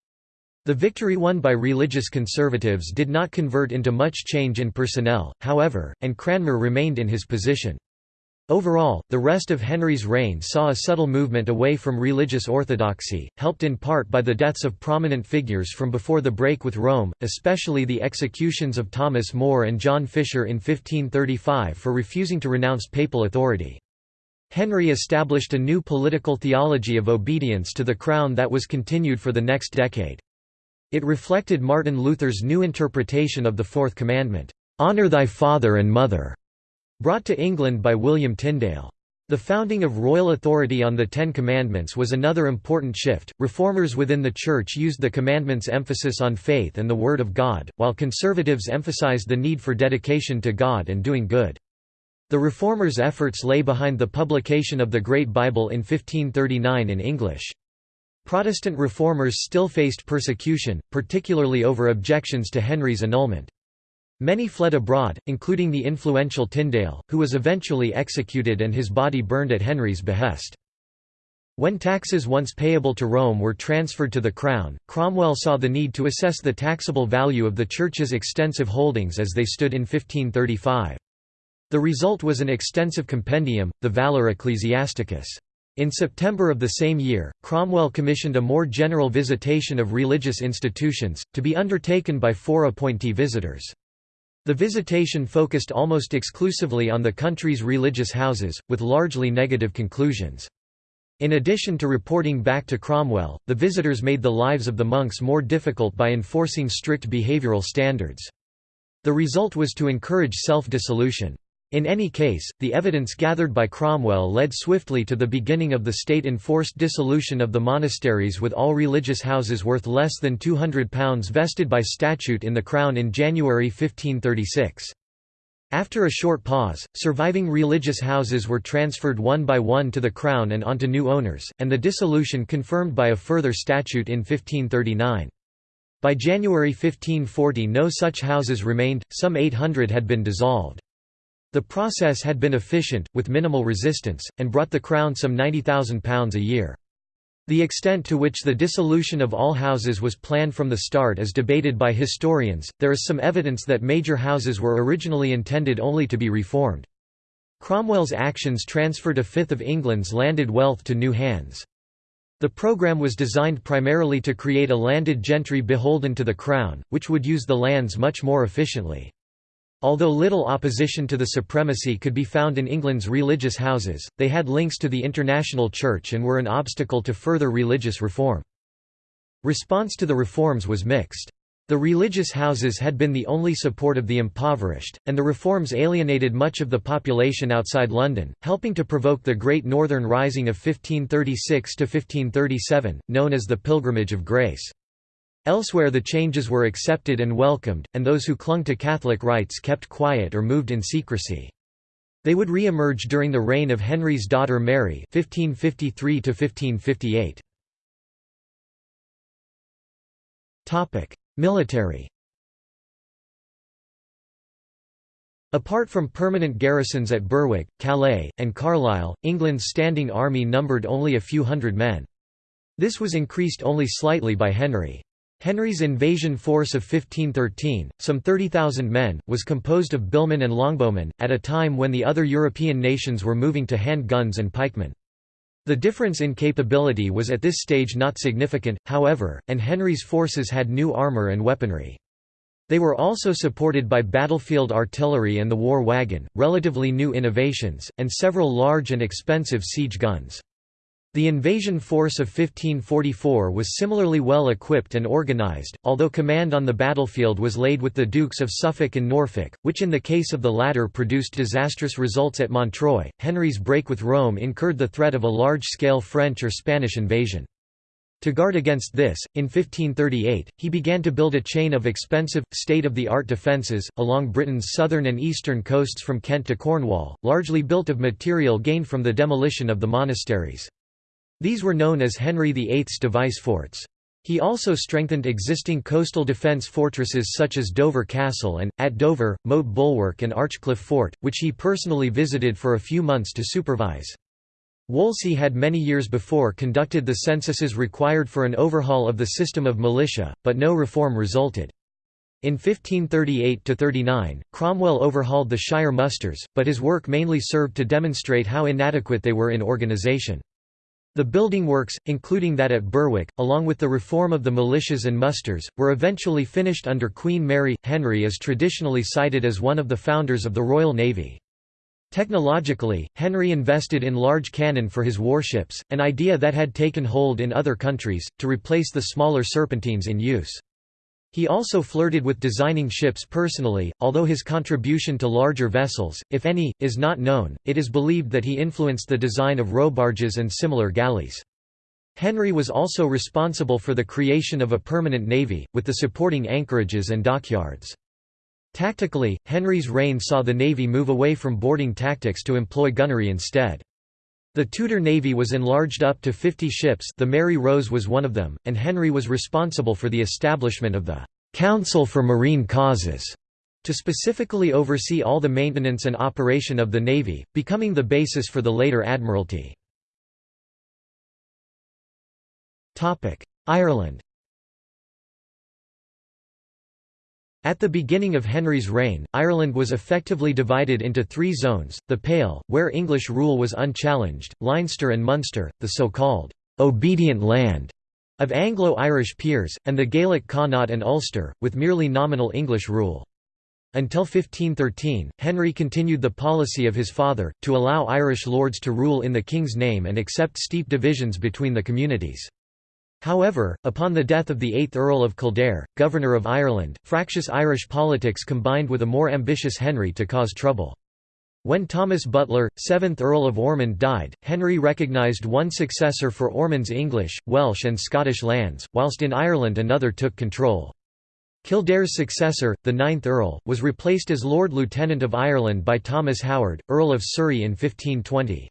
The victory won by religious conservatives did not convert into much change in personnel, however, and Cranmer remained in his position. Overall, the rest of Henry's reign saw a subtle movement away from religious orthodoxy, helped in part by the deaths of prominent figures from before the break with Rome, especially the executions of Thomas More and John Fisher in 1535 for refusing to renounce papal authority. Henry established a new political theology of obedience to the crown that was continued for the next decade. It reflected Martin Luther's new interpretation of the Fourth Commandment, "'Honor thy father and mother' Brought to England by William Tyndale. The founding of royal authority on the Ten Commandments was another important shift. Reformers within the Church used the commandments' emphasis on faith and the Word of God, while conservatives emphasized the need for dedication to God and doing good. The Reformers' efforts lay behind the publication of the Great Bible in 1539 in English. Protestant reformers still faced persecution, particularly over objections to Henry's annulment. Many fled abroad, including the influential Tyndale, who was eventually executed and his body burned at Henry's behest. When taxes once payable to Rome were transferred to the Crown, Cromwell saw the need to assess the taxable value of the Church's extensive holdings as they stood in 1535. The result was an extensive compendium, the Valor Ecclesiasticus. In September of the same year, Cromwell commissioned a more general visitation of religious institutions, to be undertaken by four appointee visitors. The visitation focused almost exclusively on the country's religious houses, with largely negative conclusions. In addition to reporting back to Cromwell, the visitors made the lives of the monks more difficult by enforcing strict behavioral standards. The result was to encourage self-dissolution. In any case, the evidence gathered by Cromwell led swiftly to the beginning of the state-enforced dissolution of the monasteries with all religious houses worth less than £200 vested by statute in the Crown in January 1536. After a short pause, surviving religious houses were transferred one by one to the Crown and onto new owners, and the dissolution confirmed by a further statute in 1539. By January 1540 no such houses remained, some 800 had been dissolved. The process had been efficient, with minimal resistance, and brought the Crown some £90,000 a year. The extent to which the dissolution of all houses was planned from the start is debated by historians. There is some evidence that major houses were originally intended only to be reformed. Cromwell's actions transferred a fifth of England's landed wealth to new hands. The programme was designed primarily to create a landed gentry beholden to the Crown, which would use the lands much more efficiently. Although little opposition to the supremacy could be found in England's religious houses, they had links to the international church and were an obstacle to further religious reform. Response to the reforms was mixed. The religious houses had been the only support of the impoverished, and the reforms alienated much of the population outside London, helping to provoke the Great Northern Rising of 1536–1537, known as the Pilgrimage of Grace. Elsewhere the changes were accepted and welcomed, and those who clung to Catholic rites kept quiet or moved in secrecy. They would re-emerge during the reign of Henry's daughter Mary 1553 Military Apart from permanent garrisons at Berwick, Calais, and Carlisle, England's standing army numbered only a few hundred men. This was increased only slightly by Henry. Henry's invasion force of 1513, some 30,000 men, was composed of billmen and longbowmen, at a time when the other European nations were moving to hand guns and pikemen. The difference in capability was at this stage not significant, however, and Henry's forces had new armour and weaponry. They were also supported by battlefield artillery and the war wagon, relatively new innovations, and several large and expensive siege guns. The invasion force of 1544 was similarly well equipped and organised, although command on the battlefield was laid with the Dukes of Suffolk and Norfolk, which in the case of the latter produced disastrous results at Montreuil. Henry's break with Rome incurred the threat of a large-scale French or Spanish invasion. To guard against this, in 1538, he began to build a chain of expensive, state-of-the-art defences, along Britain's southern and eastern coasts from Kent to Cornwall, largely built of material gained from the demolition of the monasteries. These were known as Henry VIII's device forts. He also strengthened existing coastal defence fortresses such as Dover Castle and, at Dover, Moat Bulwark and Archcliffe Fort, which he personally visited for a few months to supervise. Wolsey had many years before conducted the censuses required for an overhaul of the system of militia, but no reform resulted. In 1538–39, Cromwell overhauled the shire musters, but his work mainly served to demonstrate how inadequate they were in organisation. The building works, including that at Berwick, along with the reform of the militias and musters, were eventually finished under Queen Mary. Henry is traditionally cited as one of the founders of the Royal Navy. Technologically, Henry invested in large cannon for his warships, an idea that had taken hold in other countries, to replace the smaller serpentines in use. He also flirted with designing ships personally, although his contribution to larger vessels, if any, is not known. It is believed that he influenced the design of rowbarges and similar galleys. Henry was also responsible for the creation of a permanent navy, with the supporting anchorages and dockyards. Tactically, Henry's reign saw the navy move away from boarding tactics to employ gunnery instead. The Tudor navy was enlarged up to 50 ships the Mary Rose was one of them, and Henry was responsible for the establishment of the «Council for Marine Causes» to specifically oversee all the maintenance and operation of the navy, becoming the basis for the later Admiralty. Ireland At the beginning of Henry's reign, Ireland was effectively divided into three zones, the Pale, where English rule was unchallenged, Leinster and Munster, the so-called «obedient land» of Anglo-Irish peers, and the Gaelic Connaught and Ulster, with merely nominal English rule. Until 1513, Henry continued the policy of his father, to allow Irish lords to rule in the king's name and accept steep divisions between the communities. However, upon the death of the 8th Earl of Kildare, Governor of Ireland, fractious Irish politics combined with a more ambitious Henry to cause trouble. When Thomas Butler, 7th Earl of Ormond died, Henry recognised one successor for Ormond's English, Welsh and Scottish lands, whilst in Ireland another took control. Kildare's successor, the 9th Earl, was replaced as Lord Lieutenant of Ireland by Thomas Howard, Earl of Surrey in 1520.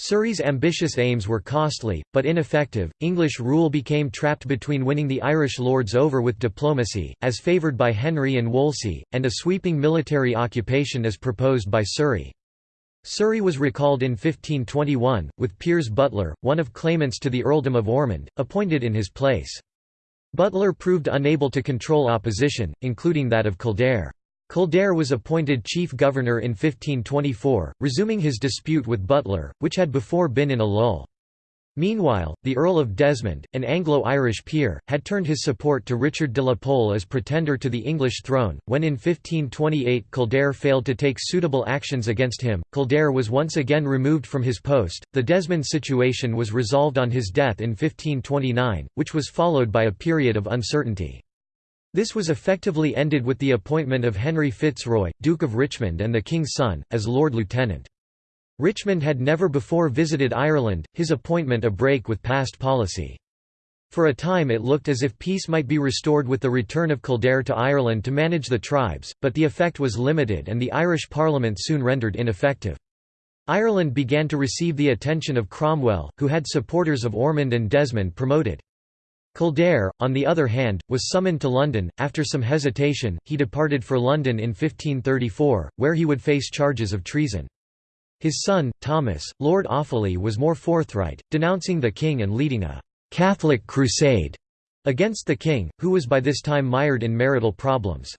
Surrey's ambitious aims were costly, but ineffective. English rule became trapped between winning the Irish lords over with diplomacy, as favoured by Henry and Wolsey, and a sweeping military occupation as proposed by Surrey. Surrey was recalled in 1521, with Piers Butler, one of claimants to the earldom of Ormond, appointed in his place. Butler proved unable to control opposition, including that of Kildare. Kildare was appointed chief governor in 1524, resuming his dispute with Butler, which had before been in a lull. Meanwhile, the Earl of Desmond, an Anglo-Irish peer, had turned his support to Richard de la Pole as pretender to the English throne. When in 1528 Kildare failed to take suitable actions against him, Kildare was once again removed from his post. The Desmond situation was resolved on his death in 1529, which was followed by a period of uncertainty. This was effectively ended with the appointment of Henry Fitzroy, Duke of Richmond and the King's son, as Lord Lieutenant. Richmond had never before visited Ireland, his appointment a break with past policy. For a time it looked as if peace might be restored with the return of Kildare to Ireland to manage the tribes, but the effect was limited and the Irish Parliament soon rendered ineffective. Ireland began to receive the attention of Cromwell, who had supporters of Ormond and Desmond promoted. Kildare, on the other hand, was summoned to London. After some hesitation, he departed for London in 1534, where he would face charges of treason. His son, Thomas, Lord Offaly was more forthright, denouncing the king and leading a «Catholic crusade» against the king, who was by this time mired in marital problems.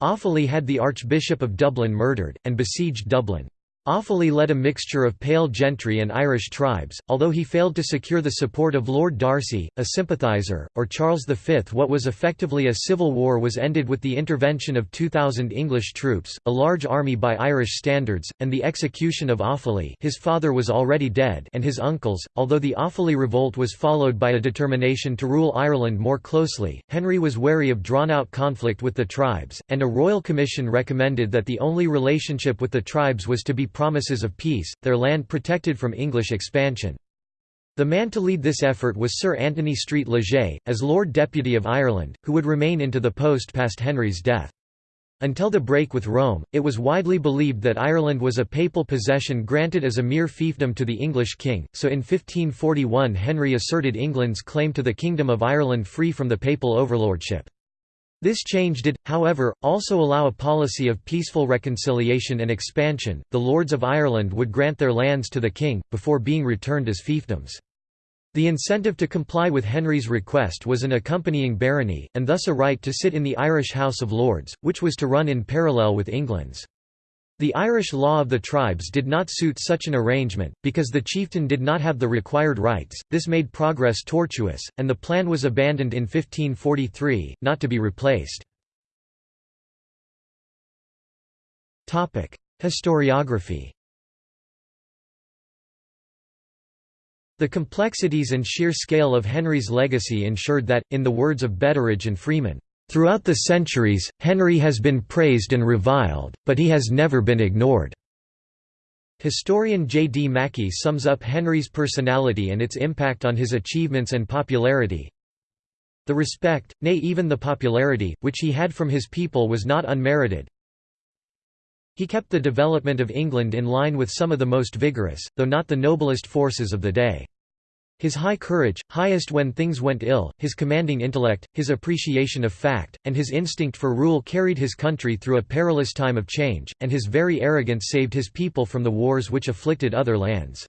Offaly had the Archbishop of Dublin murdered, and besieged Dublin. Offaly led a mixture of pale gentry and Irish tribes, although he failed to secure the support of Lord Darcy, a sympathiser, or Charles V. What was effectively a civil war was ended with the intervention of 2,000 English troops, a large army by Irish standards, and the execution of Offaly his father was already dead and his uncles, although the Offaly revolt was followed by a determination to rule Ireland more closely, Henry was wary of drawn-out conflict with the tribes, and a royal commission recommended that the only relationship with the tribes was to be promises of peace, their land protected from English expansion. The man to lead this effort was Sir Anthony Street Leger, as Lord Deputy of Ireland, who would remain into the post past Henry's death. Until the break with Rome, it was widely believed that Ireland was a papal possession granted as a mere fiefdom to the English king, so in 1541 Henry asserted England's claim to the Kingdom of Ireland free from the papal overlordship. This change did, however, also allow a policy of peaceful reconciliation and expansion. The Lords of Ireland would grant their lands to the king, before being returned as fiefdoms. The incentive to comply with Henry's request was an accompanying barony, and thus a right to sit in the Irish House of Lords, which was to run in parallel with England's. The Irish law of the tribes did not suit such an arrangement, because the chieftain did not have the required rights, this made progress tortuous, and the plan was abandoned in 1543, not to be replaced. Historiography The complexities and sheer scale of Henry's legacy ensured that, in the words of Betteridge and Freeman, Throughout the centuries, Henry has been praised and reviled, but he has never been ignored. Historian J. D. Mackie sums up Henry's personality and its impact on his achievements and popularity. The respect, nay even the popularity, which he had from his people was not unmerited. He kept the development of England in line with some of the most vigorous, though not the noblest forces of the day. His high courage, highest when things went ill, his commanding intellect, his appreciation of fact, and his instinct for rule carried his country through a perilous time of change, and his very arrogance saved his people from the wars which afflicted other lands.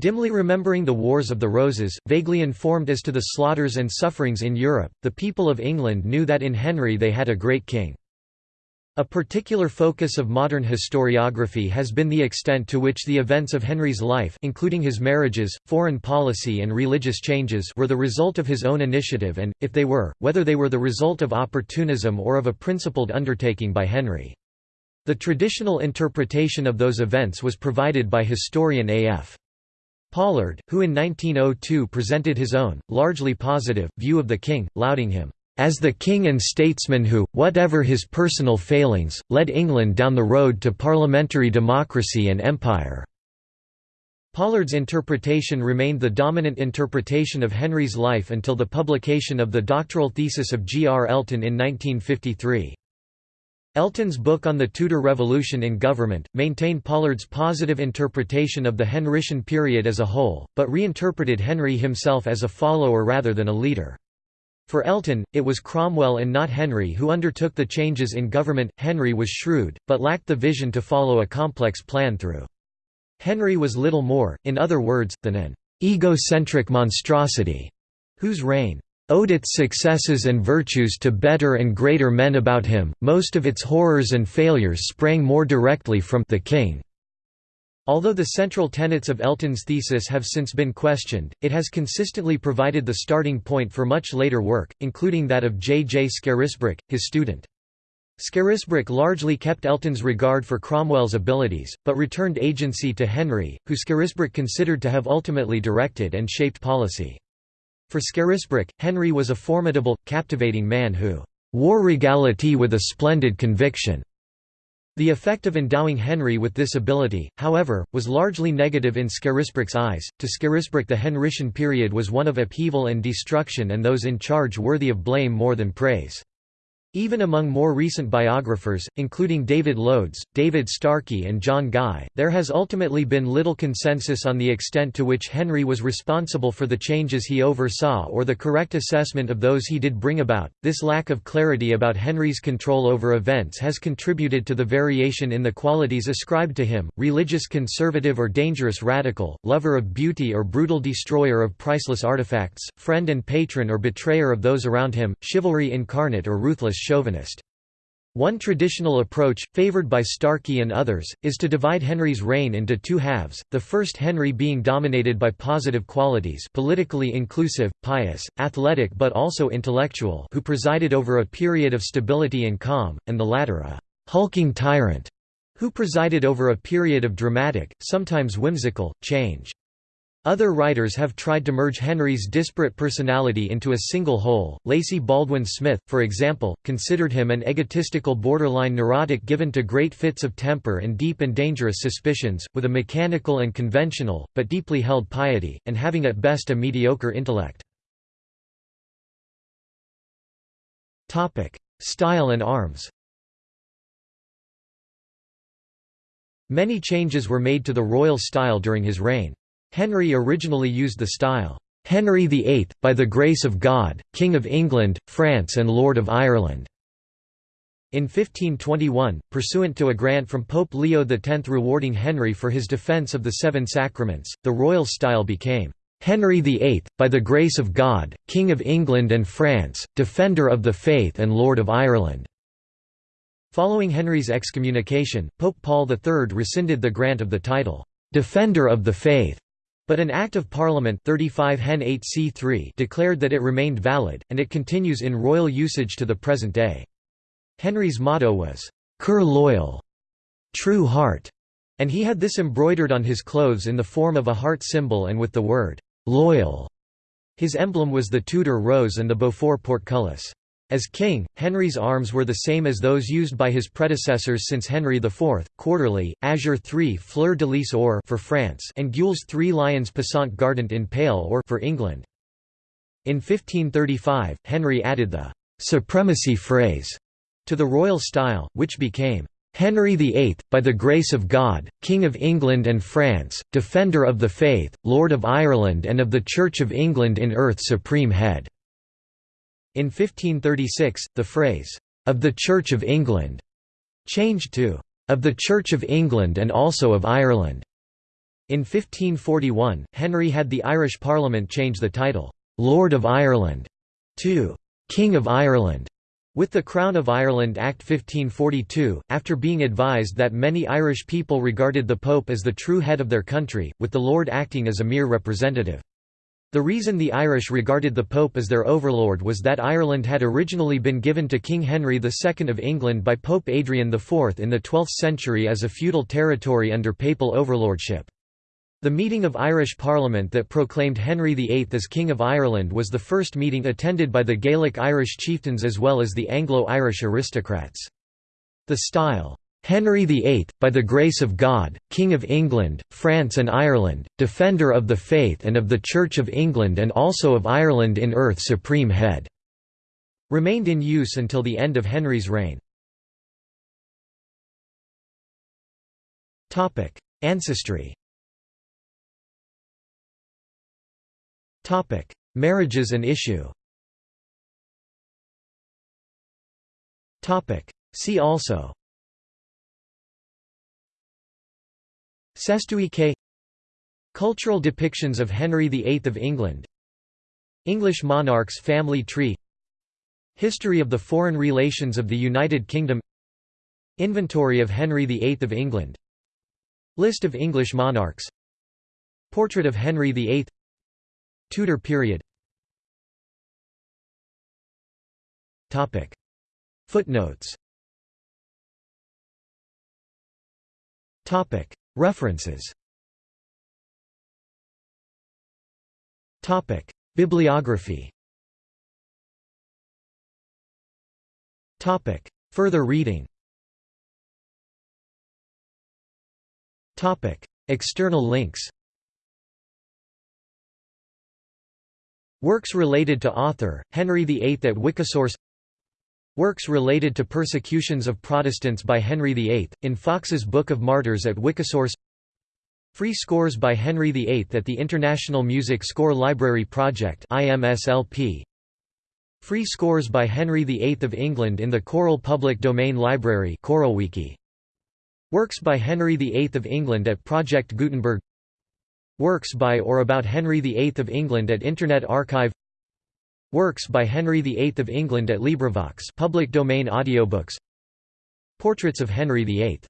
Dimly remembering the Wars of the Roses, vaguely informed as to the slaughters and sufferings in Europe, the people of England knew that in Henry they had a great king. A particular focus of modern historiography has been the extent to which the events of Henry's life including his marriages, foreign policy and religious changes were the result of his own initiative and, if they were, whether they were the result of opportunism or of a principled undertaking by Henry. The traditional interpretation of those events was provided by historian A.F. Pollard, who in 1902 presented his own, largely positive, view of the king, lauding him as the king and statesman who, whatever his personal failings, led England down the road to parliamentary democracy and empire." Pollard's interpretation remained the dominant interpretation of Henry's life until the publication of the doctoral thesis of G. R. Elton in 1953. Elton's book on the Tudor Revolution in Government, maintained Pollard's positive interpretation of the Henrician period as a whole, but reinterpreted Henry himself as a follower rather than a leader. For Elton, it was Cromwell and not Henry who undertook the changes in government. Henry was shrewd, but lacked the vision to follow a complex plan through. Henry was little more, in other words, than an egocentric monstrosity, whose reign owed its successes and virtues to better and greater men about him, most of its horrors and failures sprang more directly from the king. Although the central tenets of Elton's thesis have since been questioned, it has consistently provided the starting point for much later work, including that of J. J. Scarisbrick, his student. Scarisbrick largely kept Elton's regard for Cromwell's abilities, but returned agency to Henry, who Scarisbrick considered to have ultimately directed and shaped policy. For Scarisbrick, Henry was a formidable, captivating man who wore regality with a splendid conviction. The effect of endowing Henry with this ability, however, was largely negative in Scarisbrick's eyes. To Scarisbrick, the Henrician period was one of upheaval and destruction, and those in charge worthy of blame more than praise. Even among more recent biographers, including David Loades, David Starkey and John Guy, there has ultimately been little consensus on the extent to which Henry was responsible for the changes he oversaw or the correct assessment of those he did bring about. This lack of clarity about Henry's control over events has contributed to the variation in the qualities ascribed to him, religious conservative or dangerous radical, lover of beauty or brutal destroyer of priceless artifacts, friend and patron or betrayer of those around him, chivalry incarnate or ruthless chauvinist. One traditional approach, favoured by Starkey and others, is to divide Henry's reign into two halves, the first Henry being dominated by positive qualities politically inclusive, pious, athletic but also intellectual who presided over a period of stability and calm, and the latter a «hulking tyrant» who presided over a period of dramatic, sometimes whimsical, change. Other writers have tried to merge Henry's disparate personality into a single whole. Lacey Baldwin Smith, for example, considered him an egotistical borderline neurotic given to great fits of temper and deep and dangerous suspicions, with a mechanical and conventional, but deeply held piety, and having at best a mediocre intellect. Style and arms Many changes were made to the royal style during his reign. Henry originally used the style, "'Henry VIII, by the grace of God, King of England, France and Lord of Ireland' In 1521, pursuant to a grant from Pope Leo X rewarding Henry for his defence of the Seven Sacraments, the royal style became, "'Henry VIII, by the grace of God, King of England and France, Defender of the Faith and Lord of Ireland' Following Henry's excommunication, Pope Paul III rescinded the grant of the title, "'Defender of the Faith' But an Act of Parliament 35 Hen 8 C3 declared that it remained valid, and it continues in royal usage to the present day. Henry's motto was, "'Coeur loyal' true heart", and he had this embroidered on his clothes in the form of a heart symbol and with the word, "'loyal'". His emblem was the Tudor rose and the Beaufort portcullis. As king, Henry's arms were the same as those used by his predecessors since Henry IV, quarterly, azure 3 fleur de lis or for France and gules 3 lions passant gardant in pale or for England. In 1535, Henry added the «supremacy phrase» to the royal style, which became Henry VIII, by the grace of God, King of England and France, Defender of the Faith, Lord of Ireland and of the Church of England in earth Supreme Head. In 1536, the phrase, "'of the Church of England' changed to "'of the Church of England and also of Ireland'". In 1541, Henry had the Irish Parliament change the title, "'Lord of Ireland' to "'King of Ireland' With the Crown of Ireland Act 1542, after being advised that many Irish people regarded the Pope as the true head of their country, with the Lord acting as a mere representative. The reason the Irish regarded the Pope as their overlord was that Ireland had originally been given to King Henry II of England by Pope Adrian IV in the 12th century as a feudal territory under papal overlordship. The meeting of Irish Parliament that proclaimed Henry VIII as King of Ireland was the first meeting attended by the Gaelic Irish chieftains as well as the Anglo-Irish aristocrats. The style, Henry VIII, by the grace of God, King of England, France and Ireland, Defender of the Faith and of the Church of England and also of Ireland in earth Supreme Head", remained in use until the end of Henry's reign. Ancestry Marriages and issue See also Sestuike Cultural depictions of Henry VIII of England. English monarchs family tree. History of the foreign relations of the United Kingdom. Inventory of Henry VIII of England. List of English monarchs. Portrait of Henry VIII. Tudor period. Footnotes References. Bibliography. Further reading. External links. Works related to author, Henry VIII at Wikisource Works related to persecutions of Protestants by Henry VIII, in Foxe's Book of Martyrs at Wikisource Free scores by Henry VIII at the International Music Score Library Project. Free scores by Henry VIII of England in the Choral Public Domain Library. Works by Henry VIII of England at Project Gutenberg Works by or about Henry VIII of England at Internet Archive Works by Henry VIII of England at LibriVox public domain audiobooks. Portraits of Henry VIII